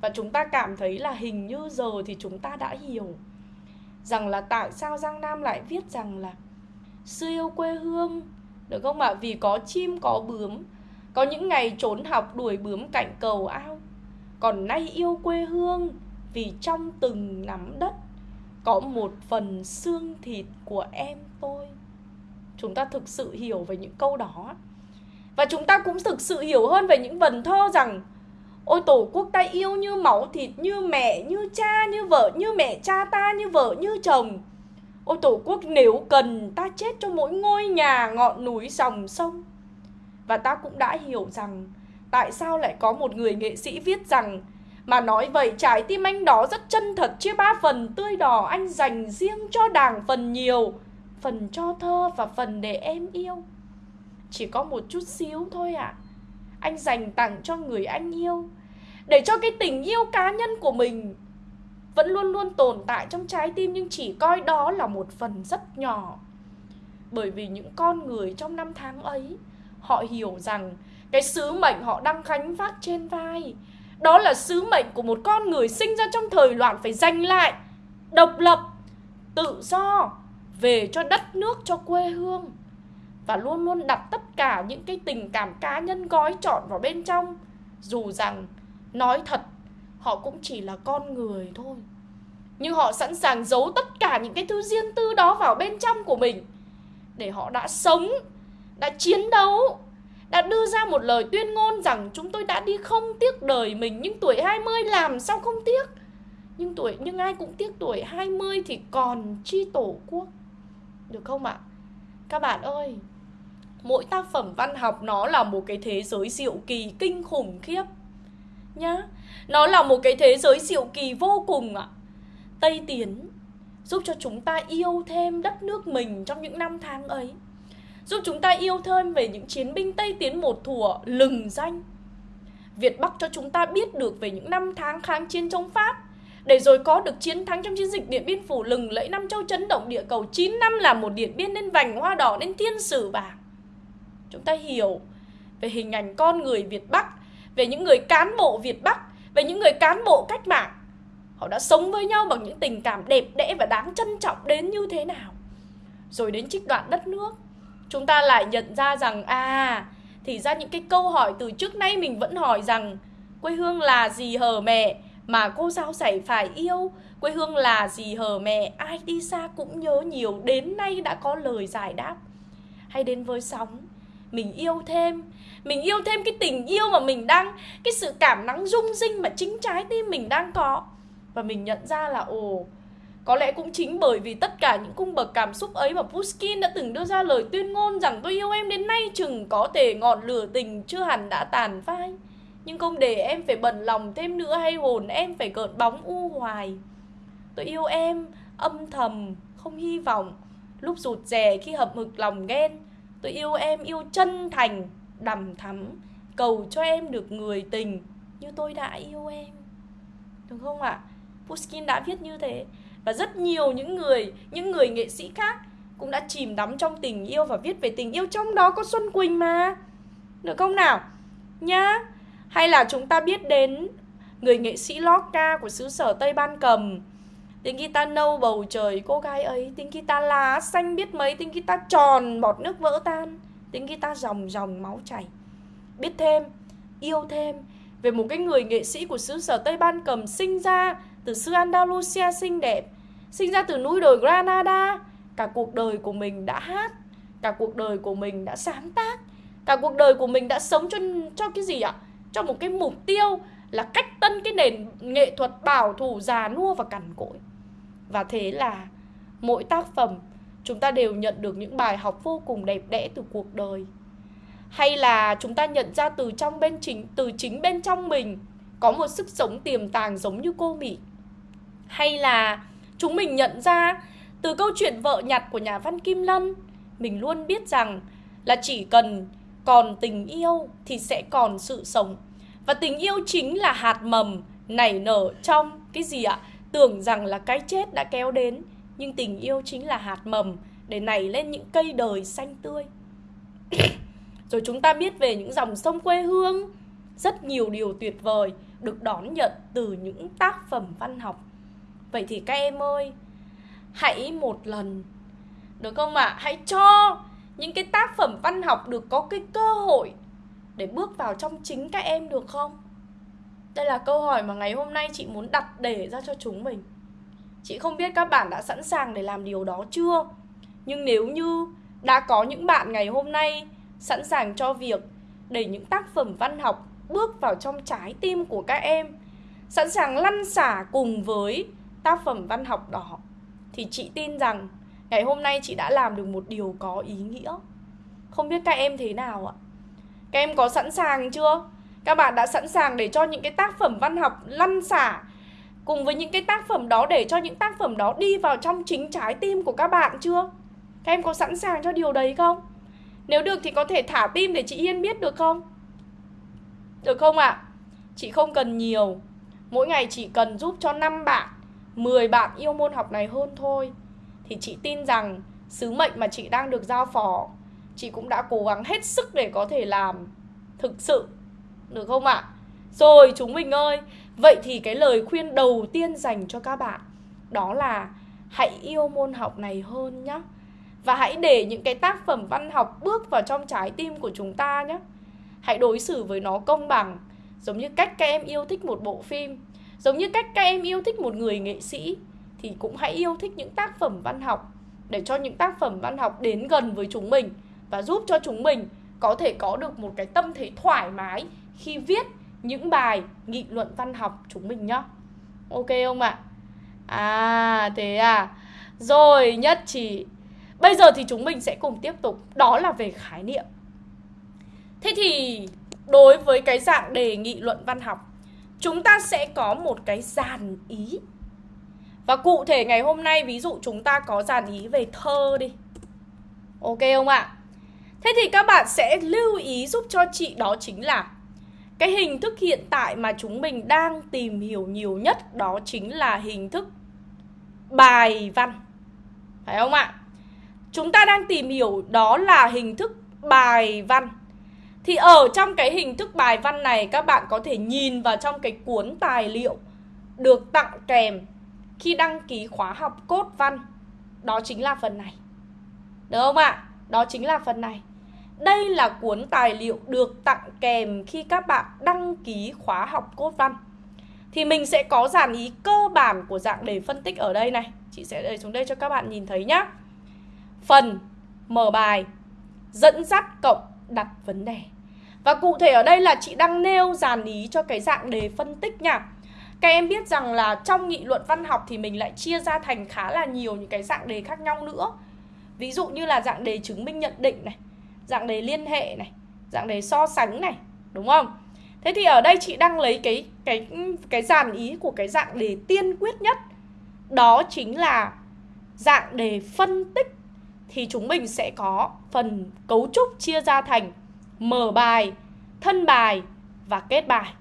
Speaker 1: Và chúng ta cảm thấy là hình như giờ thì chúng ta đã hiểu rằng là tại sao giang nam lại viết rằng là xưa yêu quê hương được không ạ? Vì có chim, có bướm. Có những ngày trốn học đuổi bướm cạnh cầu ao. Còn nay yêu quê hương vì trong từng nắm đất có một phần xương thịt của em tôi. Chúng ta thực sự hiểu về những câu đó. Và chúng ta cũng thực sự hiểu hơn về những vần thơ rằng ôi, tổ quốc ta yêu như máu thịt, như mẹ, như cha, như vợ, như mẹ cha ta, như vợ, như chồng. Ôi, tổ quốc nếu cần, ta chết cho mỗi ngôi nhà, ngọn núi, dòng sông. Và ta cũng đã hiểu rằng, tại sao lại có một người nghệ sĩ viết rằng, mà nói vậy, trái tim anh đó rất chân thật, chia ba phần, tươi đỏ, anh dành riêng cho đảng phần nhiều, phần cho thơ và phần để em yêu. Chỉ có một chút xíu thôi ạ. à anh dành tặng cho người anh yêu. Để cho cái tình yêu cá nhân của mình vẫn luôn luôn tồn tại trong trái tim nhưng chỉ coi đó là một phần rất nhỏ. Bởi vì những con người trong năm tháng ấy, họ hiểu rằng cái sứ mệnh họ đang khánh vác trên vai, đó là sứ mệnh của một con người sinh ra trong thời loạn phải giành lại độc lập, tự do, về cho đất nước, cho quê hương và luôn luôn đặt tất cả những cái tình cảm cá nhân gói trọn vào bên trong dù rằng nói thật họ cũng chỉ là con người thôi nhưng họ sẵn sàng giấu tất cả những cái thứ riêng tư đó vào bên trong của mình để họ đã sống đã chiến đấu đã đưa ra một lời tuyên ngôn rằng chúng tôi đã đi không tiếc đời mình nhưng tuổi 20 làm sao không tiếc. Nhưng tuổi nhưng ai cũng tiếc tuổi 20 thì còn chi tổ quốc. Được không ạ? Các bạn ơi, mỗi tác phẩm văn học nó là một cái thế giới diệu kỳ kinh khủng khiếp. Nhá. Nó là một cái thế giới diệu kỳ vô cùng ạ. Tây Tiến giúp cho chúng ta yêu thêm đất nước mình trong những năm tháng ấy giúp chúng ta yêu thêm về những chiến binh Tây Tiến một thủa lừng danh. Việt Bắc cho chúng ta biết được về những năm tháng kháng chiến chống Pháp, để rồi có được chiến thắng trong chiến dịch Điện Biên Phủ lừng lẫy năm châu chấn động địa cầu 9 năm là một điện biên nên vành hoa đỏ nên thiên sử bạc Chúng ta hiểu về hình ảnh con người Việt Bắc, về những người cán bộ Việt Bắc, về những người cán bộ cách mạng. họ đã sống với nhau bằng những tình cảm đẹp đẽ và đáng trân trọng đến như thế nào. Rồi đến trích đoạn đất nước chúng ta lại nhận ra rằng à thì ra những cái câu hỏi từ trước nay mình vẫn hỏi rằng quê hương là gì hờ mẹ mà cô giáo dạy phải yêu? Quê hương là gì hờ mẹ? Ai đi xa cũng nhớ nhiều đến nay đã có lời giải đáp. Hay đến với sóng mình yêu thêm mình yêu thêm cái tình yêu mà mình đang cái sự cảm nắng rung rinh mà chính trái tim mình đang có và mình nhận ra là ồ có lẽ cũng chính bởi vì tất cả những cung bậc cảm xúc ấy mà Pushkin đã từng đưa ra lời tuyên ngôn rằng tôi yêu em đến nay chừng có thể ngọn lửa tình chưa hẳn đã tàn phai. Nhưng không để em phải bận lòng thêm nữa hay hồn em phải gợn bóng u hoài. Tôi yêu em, âm thầm, không hy vọng, lúc rụt rè khi hậm hực lòng ghen. Tôi yêu em yêu chân thành, đầm thắm, cầu cho em được người tình như tôi đã yêu em. Đúng không ạ? À? Pushkin đã viết như thế và rất nhiều những người những người nghệ sĩ khác cũng đã chìm đắm trong tình yêu và viết về tình yêu trong đó có Xuân Quỳnh mà được không nào nhá hay là chúng ta biết đến người nghệ sĩ Lorca của xứ sở Tây Ban Cầm tiếng guitar nâu bầu trời cô gái ấy tiếng guitar lá xanh biết mấy tiếng guitar tròn bọt nước vỡ tan tiếng guitar dòng dòng máu chảy biết thêm yêu thêm về một cái người nghệ sĩ của xứ sở Tây Ban Cầm sinh ra từ xứ Andalusia xinh đẹp, sinh ra từ núi đồi Granada, cả cuộc đời của mình đã hát, cả cuộc đời của mình đã sáng tác, cả cuộc đời của mình đã sống cho cho cái gì ạ? Cho một cái mục tiêu là cách tân cái nền nghệ thuật bảo thủ già nua và cằn cỗi. Và thế là mỗi tác phẩm chúng ta đều nhận được những bài học vô cùng đẹp đẽ từ cuộc đời. Hay là chúng ta nhận ra từ trong bên chính từ chính bên trong mình có một sức sống tiềm tàng giống như cô Mỹ. Hay là chúng mình nhận ra từ câu chuyện vợ nhặt của nhà văn Kim Lân mình luôn biết rằng là chỉ cần còn tình yêu thì sẽ còn sự sống. Và tình yêu chính là hạt mầm nảy nở trong cái gì ạ tưởng rằng là cái chết đã kéo đến, nhưng tình yêu chính là hạt mầm để nảy lên những cây đời xanh tươi rồi chúng ta biết về những dòng sông quê hương, rất nhiều điều tuyệt vời được đón nhận từ những tác phẩm văn học Vậy thì các em ơi, Hãy một lần, Được không ạ? À? Hãy cho những cái tác phẩm văn học được có cái cơ hội Để bước vào trong chính các em được không? Đây là câu hỏi mà ngày hôm nay chị muốn đặt để ra cho chúng mình Chị không biết các bạn đã sẵn sàng để làm điều đó chưa Nhưng nếu như đã có những bạn ngày hôm nay sẵn sàng cho việc để những tác phẩm văn học bước vào trong trái tim của các em, Sẵn sàng lăn xả cùng với tác phẩm văn học đó, thì chị tin rằng ngày hôm nay chị đã làm được một điều có ý nghĩa. Không biết các em thế nào ạ? Các em có sẵn sàng chưa? Các bạn đã sẵn sàng để cho những cái tác phẩm văn học lăn xả cùng với những cái tác phẩm đó để cho những tác phẩm đó đi vào trong chính trái tim của các bạn chưa? Các em có sẵn sàng cho điều đấy không? Nếu được thì có thể thả tim để chị Yên biết được không? Được không ạ? À? Chị không cần nhiều Mỗi ngày chỉ cần giúp cho 5 bạn 10 bạn yêu môn học này hơn thôi Thì chị tin rằng sứ mệnh mà chị đang được giao phó, Chị cũng đã cố gắng hết sức để có thể làm thực sự được không ạ? À? Rồi, chúng mình ơi Vậy thì cái lời khuyên đầu tiên dành cho các bạn, Đó là hãy yêu môn học này hơn nhé Và hãy để những cái tác phẩm văn học bước vào trong trái tim của chúng ta nhé Hãy đối xử với nó công bằng, Giống như cách các em yêu thích một bộ phim, Giống như cách các em yêu thích một người nghệ sĩ, thì cũng hãy yêu thích những tác phẩm văn học, để cho những tác phẩm văn học đến gần với chúng mình và giúp cho chúng mình có thể có được một cái tâm thế thoải mái khi viết những bài nghị luận văn học chúng mình nhá. Ok không ạ? À? thế à. Rồi, nhất trí. Bây giờ thì chúng mình sẽ cùng tiếp tục Đó là về khái niệm Thế thì, đối với cái dạng đề nghị luận văn học, chúng ta sẽ có một cái dàn ý và cụ thể ngày hôm nay, ví dụ chúng ta có dàn ý về thơ đi ok không ạ thế thì các bạn sẽ lưu ý giúp cho chị đó chính là cái hình thức hiện tại mà chúng mình đang tìm hiểu nhiều nhất đó chính là hình thức bài văn. Phải không ạ? Chúng ta đang tìm hiểu đó là hình thức bài văn. Thì ở trong cái hình thức bài văn này, các bạn có thể nhìn vào trong cái cuốn tài liệu được tặng kèm khi đăng ký khóa học cốt văn. Đó chính là phần này. Được không ạ? Đó chính là phần này đây là cuốn tài liệu được tặng kèm khi các bạn đăng ký khóa học cốt văn. Thì mình sẽ có dàn ý cơ bản của dạng đề phân tích ở đây này. Chị sẽ để xuống đây cho các bạn nhìn thấy nhá. Phần, mở bài. Dẫn dắt cộng đặt vấn đề. Và cụ thể ở đây là chị đang nêu dàn ý cho cái dạng đề phân tích nha. Các em biết rằng là trong nghị luận văn học thì mình lại chia ra thành khá là nhiều những cái dạng đề khác nhau nữa. Ví dụ như là dạng đề chứng minh nhận định này Dạng đề liên hệ này Dạng đề so sánh này Đúng không? Thế thì ở đây chị đang lấy cái cái cái dàn ý của cái dạng đề tiên quyết nhất Đó chính là dạng đề phân tích Thì chúng mình sẽ có phần cấu trúc chia ra thành mở bài, thân bài và kết bài.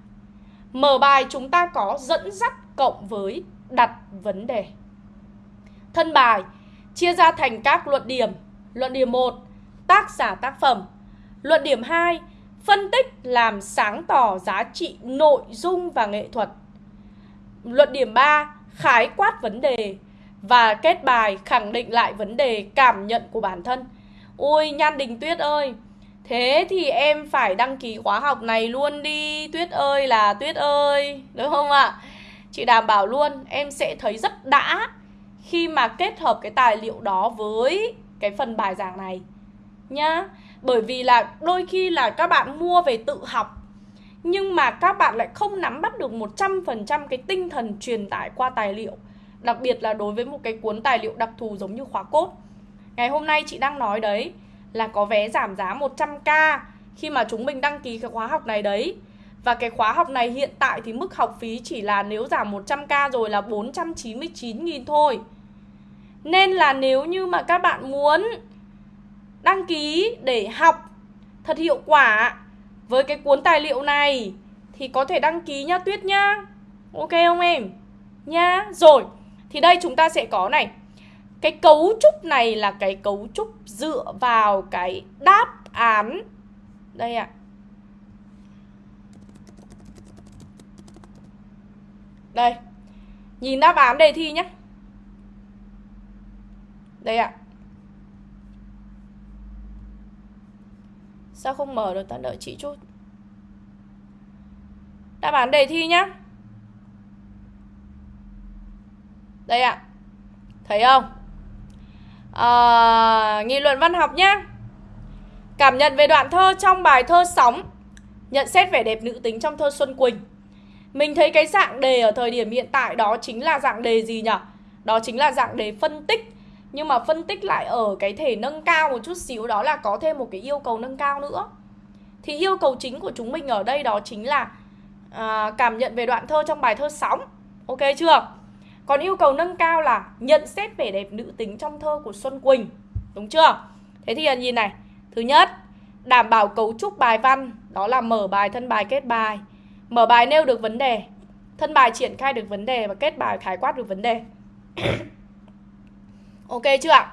Speaker 1: Mở bài chúng ta có dẫn dắt cộng với đặt vấn đề. Thân bài chia ra thành các luận điểm. Luận điểm 1, tác giả tác phẩm. Luận điểm 2, phân tích làm sáng tỏ giá trị nội dung và nghệ thuật. Luận điểm 3, khái quát vấn đề và kết bài khẳng định lại vấn đề cảm nhận của bản thân. Ôi Nhan Đình Tuyết ơi, Thế thì em phải đăng ký khóa học này luôn đi Tuyết ơi là Tuyết ơi Đúng không ạ? Chị đảm bảo luôn em sẽ thấy rất đã Khi mà kết hợp cái tài liệu đó với cái phần bài giảng này Nhá Bởi vì là đôi khi là các bạn mua về tự học, Nhưng mà các bạn lại không nắm bắt được 100% cái tinh thần truyền tải qua tài liệu Đặc biệt là đối với một cái cuốn tài liệu đặc thù giống như khóa cốt Ngày hôm nay chị đang nói đấy, là có vé giảm giá 100k khi mà chúng mình đăng ký cái khóa học này đấy. Và cái khóa học này hiện tại thì mức học phí chỉ là nếu giảm 100k rồi là 499.000 thôi. Nên là nếu như mà các bạn muốn đăng ký để học thật hiệu quả với cái cuốn tài liệu này thì có thể đăng ký nhá Tuyết nhá. Ok không em? Nhá. Rồi, thì đây chúng ta sẽ có này cái cấu trúc này là cái cấu trúc dựa vào cái đáp án đây ạ. À. Đây. Nhìn đáp án đề thi nhé. Đây ạ. À. Sao không mở được ta đợi chị chút. Đáp án đề thi nhá. Đây ạ. À. Thấy không? Ờ, à, Nghị luận văn học nhá. Cảm nhận về đoạn thơ trong bài thơ Sóng Nhận xét vẻ đẹp nữ tính trong thơ Xuân Quỳnh Mình thấy cái dạng đề ở thời điểm hiện tại đó chính là dạng đề gì nhỉ? Đó chính là dạng đề phân tích nhưng mà phân tích lại ở cái thể nâng cao một chút xíu Đó là có thêm một cái yêu cầu nâng cao nữa. Thì yêu cầu chính của chúng mình ở đây đó chính là à, Cảm nhận về đoạn thơ trong bài thơ Sóng. Ok chưa? Còn yêu cầu nâng cao là nhận xét vẻ đẹp nữ tính trong thơ của Xuân Quỳnh. Đúng chưa? Thế thì nhìn này. Thứ nhất, đảm bảo cấu trúc bài văn Đó là mở bài, thân bài, kết bài. Mở bài nêu được vấn đề Thân bài triển khai được vấn đề Và kết bài khái quát được vấn đề. Ok chưa ạ?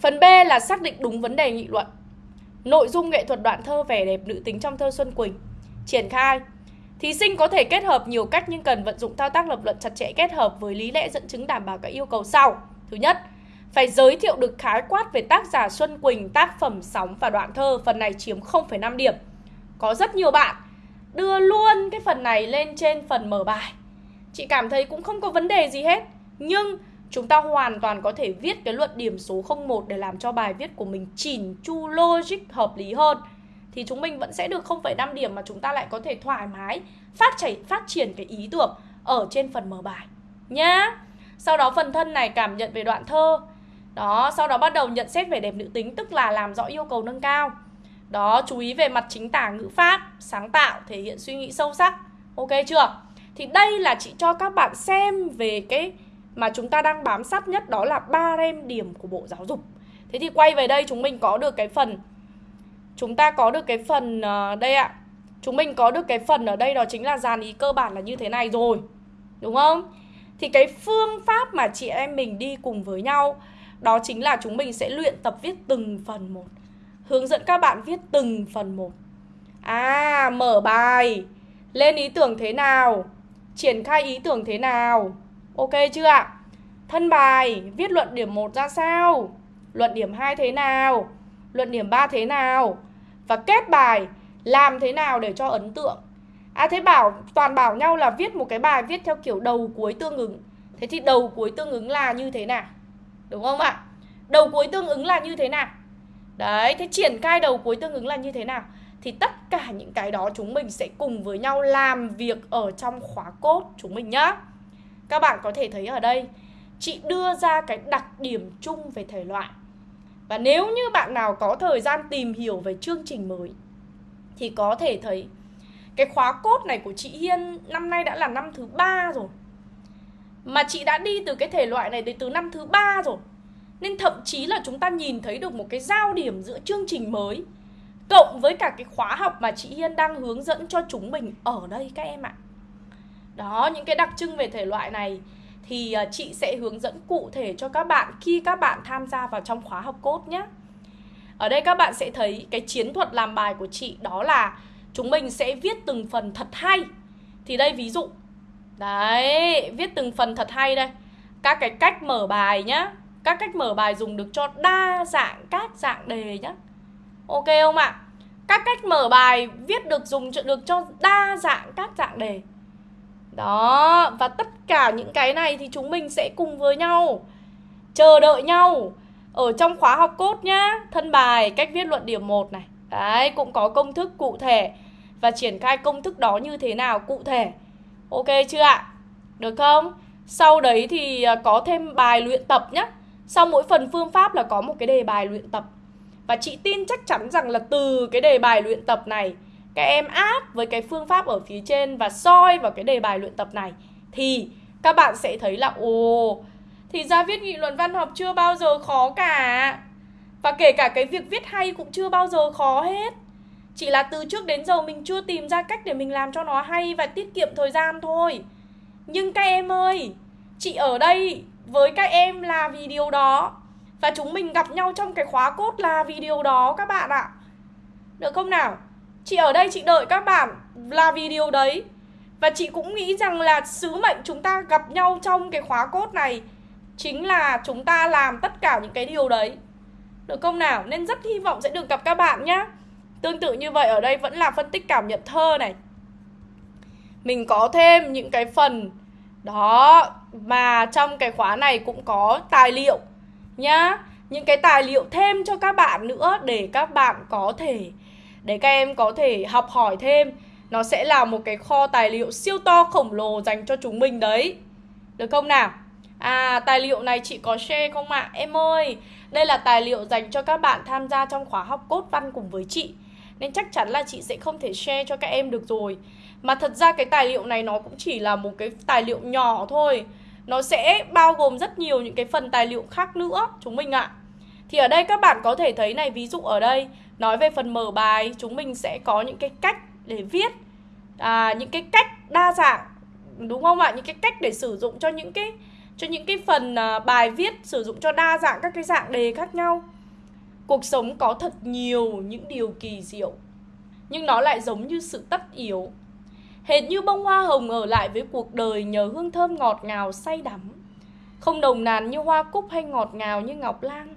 Speaker 1: Phần B là xác định đúng vấn đề nghị luận Nội dung nghệ thuật đoạn thơ vẻ đẹp nữ tính trong thơ Xuân Quỳnh Triển khai Thí sinh có thể kết hợp nhiều cách nhưng cần vận dụng thao tác lập luận chặt chẽ kết hợp với lý lẽ dẫn chứng đảm bảo các yêu cầu sau. Thứ nhất, phải giới thiệu được khái quát về tác giả Xuân Quỳnh, tác phẩm sóng và đoạn thơ, phần này chiếm 0,5 điểm. Có rất nhiều bạn đưa luôn cái phần này lên trên phần mở bài. Chị cảm thấy cũng không có vấn đề gì hết. Nhưng chúng ta hoàn toàn có thể viết cái luận điểm số 01 để làm cho bài viết của mình chỉn chu logic hợp lý hơn thì chúng mình vẫn sẽ được 0,5 điểm mà chúng ta lại có thể thoải mái phát chảy phát triển cái ý tưởng ở trên phần mở bài nhá. Sau đó phần thân này cảm nhận về đoạn thơ. Đó, sau đó bắt đầu nhận xét về đẹp nữ tính tức là làm rõ yêu cầu nâng cao. Đó, chú ý về mặt chính tả ngữ pháp, sáng tạo, thể hiện suy nghĩ sâu sắc. Ok chưa? Thì đây là chị cho các bạn xem về cái mà chúng ta đang bám sát nhất đó là ba rem điểm của Bộ Giáo dục. Thế thì quay về đây, chúng mình có được cái phần, chúng ta có được cái phần ờ, đây ạ. Chúng mình có được cái phần ở đây đó chính là dàn ý cơ bản là như thế này rồi, đúng không? Thì cái phương pháp mà chị em mình đi cùng với nhau, đó chính là chúng mình sẽ luyện tập viết từng phần một, hướng dẫn các bạn viết từng phần một. À mở bài, lên ý tưởng thế nào, triển khai ý tưởng thế nào Ok chưa ạ? Thân bài, viết luận điểm 1 ra sao? Luận điểm 2 thế nào? Luận điểm 3 thế nào? Và kết bài, làm thế nào để cho ấn tượng? À thế bảo, toàn bảo nhau là viết một cái bài viết theo kiểu đầu cuối tương ứng Thế thì đầu cuối tương ứng là như thế nào? Đúng không ạ? Đầu cuối tương ứng là như thế nào? Đấy, thế triển khai đầu cuối tương ứng là như thế nào? Thì tất cả những cái đó chúng mình sẽ cùng với nhau làm việc ở trong khóa cốt chúng mình nhá các bạn có thể thấy ở đây, Chị đưa ra cái đặc điểm chung về thể loại. Và nếu như bạn nào có thời gian tìm hiểu về chương trình mới, Thì có thể thấy Cái khóa cốt này của chị Hiên năm nay đã là năm thứ ba rồi. Mà chị đã đi từ cái thể loại này đến từ năm thứ ba rồi. Nên thậm chí là chúng ta nhìn thấy được một cái giao điểm giữa chương trình mới, Cộng với cả cái khóa học mà chị Hiên đang hướng dẫn cho chúng mình ở đây các em ạ. Đó, những cái đặc trưng về thể loại này thì ờ, chị sẽ hướng dẫn cụ thể cho các bạn khi các bạn tham gia vào trong khóa học cốt nhé. Ở đây các bạn sẽ thấy cái chiến thuật làm bài của chị đó là chúng mình sẽ viết từng phần thật hay. Thì đây ví dụ. Đấy, viết từng phần thật hay đây. Các cái cách mở bài nhá. Các cách mở bài dùng được cho đa dạng các dạng đề nhá. Ok không ạ? Các cách mở bài viết được dùng được cho đa dạng các dạng đề. Đó, và tất cả những cái này thì chúng mình sẽ cùng với nhau chờ đợi nhau ở trong khóa học cốt nhá. Thân bài, cách viết luận điểm 1 này. Đấy, cũng có công thức cụ thể và triển khai công thức đó như thế nào cụ thể. Ok chưa ạ? Được không? Sau đấy thì à, có thêm bài luyện tập nhá. Sau mỗi phần phương pháp là có một cái đề bài luyện tập. Và chị tin chắc chắn rằng là từ cái đề bài luyện tập này các em áp với cái phương pháp ở phía trên và soi vào cái đề bài luyện tập này, thì các bạn sẽ thấy là, ồ, thì ra viết nghị luận văn học chưa bao giờ khó cả. Và kể cả cái việc viết hay cũng chưa bao giờ khó hết. Chỉ là từ trước đến giờ mình chưa tìm ra cách để mình làm cho nó hay và tiết kiệm thời gian thôi. Nhưng các em ơi, chị ở đây với các em là vì điều đó. Và chúng mình gặp nhau trong cái khóa cốt là vì điều đó các bạn ạ. Được không nào? Chị ở đây, chị đợi các bạn là vì điều đấy. Và chị cũng nghĩ rằng là sứ mệnh chúng ta gặp nhau trong cái khóa cốt này Chính là chúng ta làm tất cả những cái điều đấy. Được không nào? Nên rất hy vọng sẽ được gặp các bạn nhé Tương tự như vậy, ở đây vẫn là phân tích cảm nhận thơ này. Mình có thêm những cái phần Đó Mà trong cái khóa này cũng có tài liệu Nhá. Những cái tài liệu thêm cho các bạn nữa Để các bạn có thể để các em có thể học hỏi thêm. Nó sẽ là một cái kho tài liệu siêu to khổng lồ dành cho chúng mình đấy. Được không nào? À tài liệu này chị có share không ạ? À? em ơi, đây là tài liệu dành cho các bạn tham gia trong khóa học cốt văn cùng với chị. Nên chắc chắn là chị sẽ không thể share cho các em được rồi. Mà thật ra cái tài liệu này nó cũng chỉ là một cái tài liệu nhỏ thôi. Nó sẽ bao gồm rất nhiều những cái phần tài liệu khác nữa, chúng mình ạ. À. thì ở đây các bạn có thể thấy này, ví dụ ở đây nói về phần mở bài chúng mình sẽ có những cái cách để viết à, những cái cách đa dạng đúng không ạ? Những cái cách để sử dụng cho những cái cho những cái phần à, bài viết sử dụng cho đa dạng các cái dạng đề khác nhau. Cuộc sống có thật nhiều những điều kỳ diệu nhưng nó lại giống như sự tất yếu. Hệt như bông hoa hồng ở lại với cuộc đời nhờ hương thơm ngọt ngào say đắm. Không đồng nàn như hoa cúc hay ngọt ngào như ngọc lan.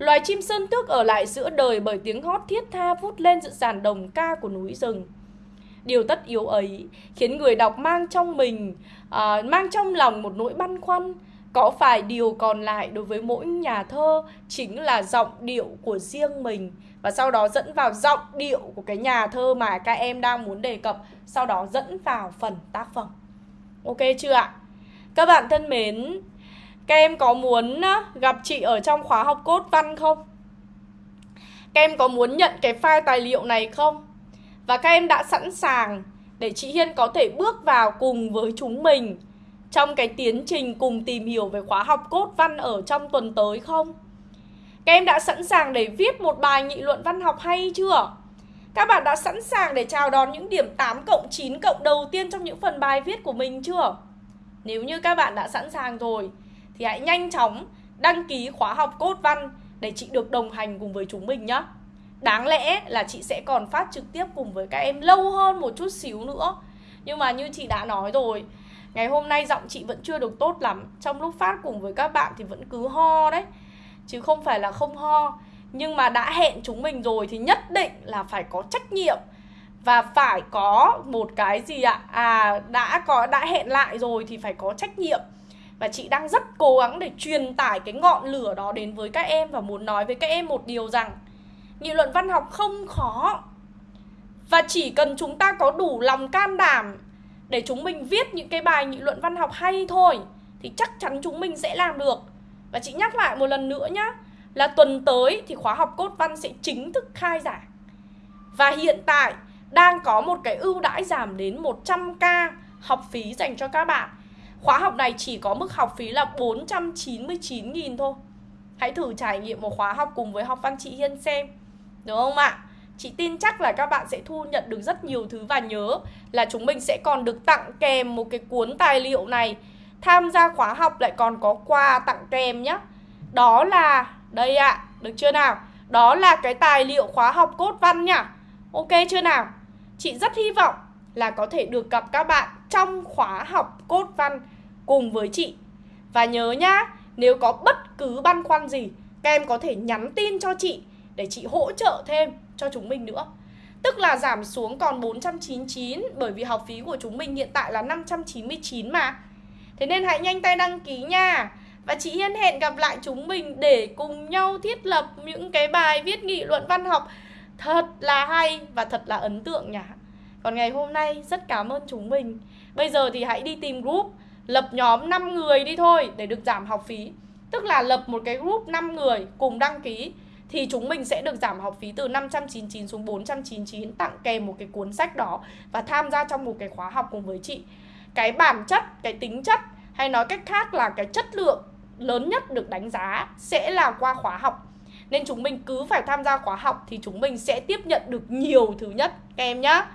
Speaker 1: Loài chim sơn tước ở lại giữa đời bởi tiếng hót thiết tha vút lên giữa dàn đồng ca của núi rừng. Điều tất yếu ấy khiến người đọc mang trong mình, uh, mang trong lòng một nỗi băn khoăn. Có phải điều còn lại đối với mỗi nhà thơ chính là giọng điệu của riêng mình và sau đó dẫn vào giọng điệu của cái nhà thơ mà các em đang muốn đề cập, sau đó dẫn vào phần tác phẩm. Ok chưa ạ? Các bạn thân mến, các em có muốn gặp chị ở trong khóa học cốt văn không? Các em có muốn nhận cái file tài liệu này không? Và các em đã sẵn sàng để chị Hiên có thể bước vào cùng với chúng mình trong cái tiến trình cùng tìm hiểu về khóa học cốt văn ở trong tuần tới không? Các em đã sẵn sàng để viết một bài nghị luận văn học hay chưa? Các bạn đã sẵn sàng để chào đón những điểm 8 cộng 9 cộng đầu tiên trong những phần bài viết của mình chưa? Nếu như các bạn đã sẵn sàng rồi thì hãy nhanh chóng đăng ký khóa học cốt văn để chị được đồng hành cùng với chúng mình nhé. Đáng lẽ là chị sẽ còn phát trực tiếp cùng với các em lâu hơn một chút xíu nữa. Nhưng mà như chị đã nói rồi, Ngày hôm nay giọng chị vẫn chưa được tốt lắm. Trong lúc phát cùng với các bạn thì vẫn cứ ho đấy. Chứ không phải là không ho. Nhưng mà đã hẹn chúng mình rồi thì nhất định là phải có trách nhiệm. Và phải có một cái gì ạ? À đã có đã hẹn lại rồi thì phải có trách nhiệm và chị đang rất cố gắng để truyền tải cái ngọn lửa đó đến với các em và muốn nói với các em một điều rằng, nghị luận văn học không khó. Và chỉ cần chúng ta có đủ lòng can đảm để chúng mình viết những cái bài nghị luận văn học hay thôi, thì chắc chắn chúng mình sẽ làm được. Và chị nhắc lại một lần nữa nhá, là tuần tới thì khóa học cốt văn sẽ chính thức khai giảng. Và hiện tại đang có một cái ưu đãi giảm đến 100k học phí dành cho các bạn. Khóa học này chỉ có mức học phí là 499.000 thôi. Hãy thử trải nghiệm một khóa học cùng với học văn chị Hiên xem. Đúng không ạ? Chị tin chắc là các bạn sẽ thu nhận được rất nhiều thứ và nhớ là chúng mình sẽ còn được tặng kèm một cái cuốn tài liệu này. Tham gia khóa học lại còn có quà tặng kèm nhé. Đó là, đây ạ, à, được chưa nào? Đó là cái tài liệu khóa học cốt văn nhá. Ok chưa nào? Chị rất hy vọng là có thể được gặp các bạn trong khóa học cốt văn cùng với chị. Và nhớ nhá, nếu có bất cứ băn khoăn gì, các em có thể nhắn tin cho chị để chị hỗ trợ thêm cho chúng mình nữa. Tức là giảm xuống còn 499 bởi vì học phí của chúng mình hiện tại là 599 mà. Thế nên hãy nhanh tay đăng ký nha. Và chị Hiên hẹn gặp lại chúng mình để cùng nhau thiết lập những cái bài viết nghị luận văn học thật là hay và thật là ấn tượng nhỉ Còn ngày hôm nay rất cảm ơn chúng mình Bây giờ thì hãy đi tìm group Lập nhóm 5 người đi thôi để được giảm học phí. Tức là lập một cái group 5 người cùng đăng ký Thì chúng mình sẽ được giảm học phí từ 599 xuống 499 Tặng kèm một cái cuốn sách đó Và tham gia trong một cái khóa học cùng với chị. Cái bản chất, cái tính chất Hay nói cách khác là cái chất lượng lớn nhất được đánh giá Sẽ là qua khóa học. Nên chúng mình cứ phải tham gia khóa học thì chúng mình sẽ tiếp nhận được nhiều thứ nhất. Các em nhá.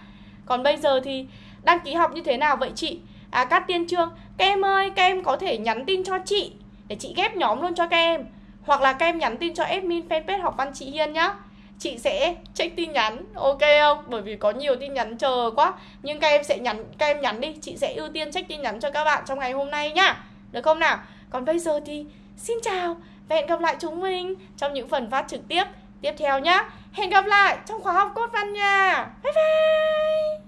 Speaker 1: Còn bây giờ thì đăng ký học như thế nào vậy chị? À Cát Tiên Trương, các em ơi, các em có thể nhắn tin cho chị để chị ghép nhóm luôn cho các em. Hoặc là các em nhắn tin cho admin fanpage học văn chị Hiên nhá. Chị sẽ check tin nhắn, ok không? Bởi vì có nhiều tin nhắn chờ quá. Nhưng các em sẽ nhắn, các em nhắn đi, chị sẽ ưu tiên check tin nhắn cho các bạn trong ngày hôm nay nhá. Được không nào? Còn bây giờ thì xin chào và hẹn gặp lại chúng mình trong những phần phát trực tiếp tiếp theo nhá, Hẹn gặp lại trong khóa học cốt văn nha. Bye bye.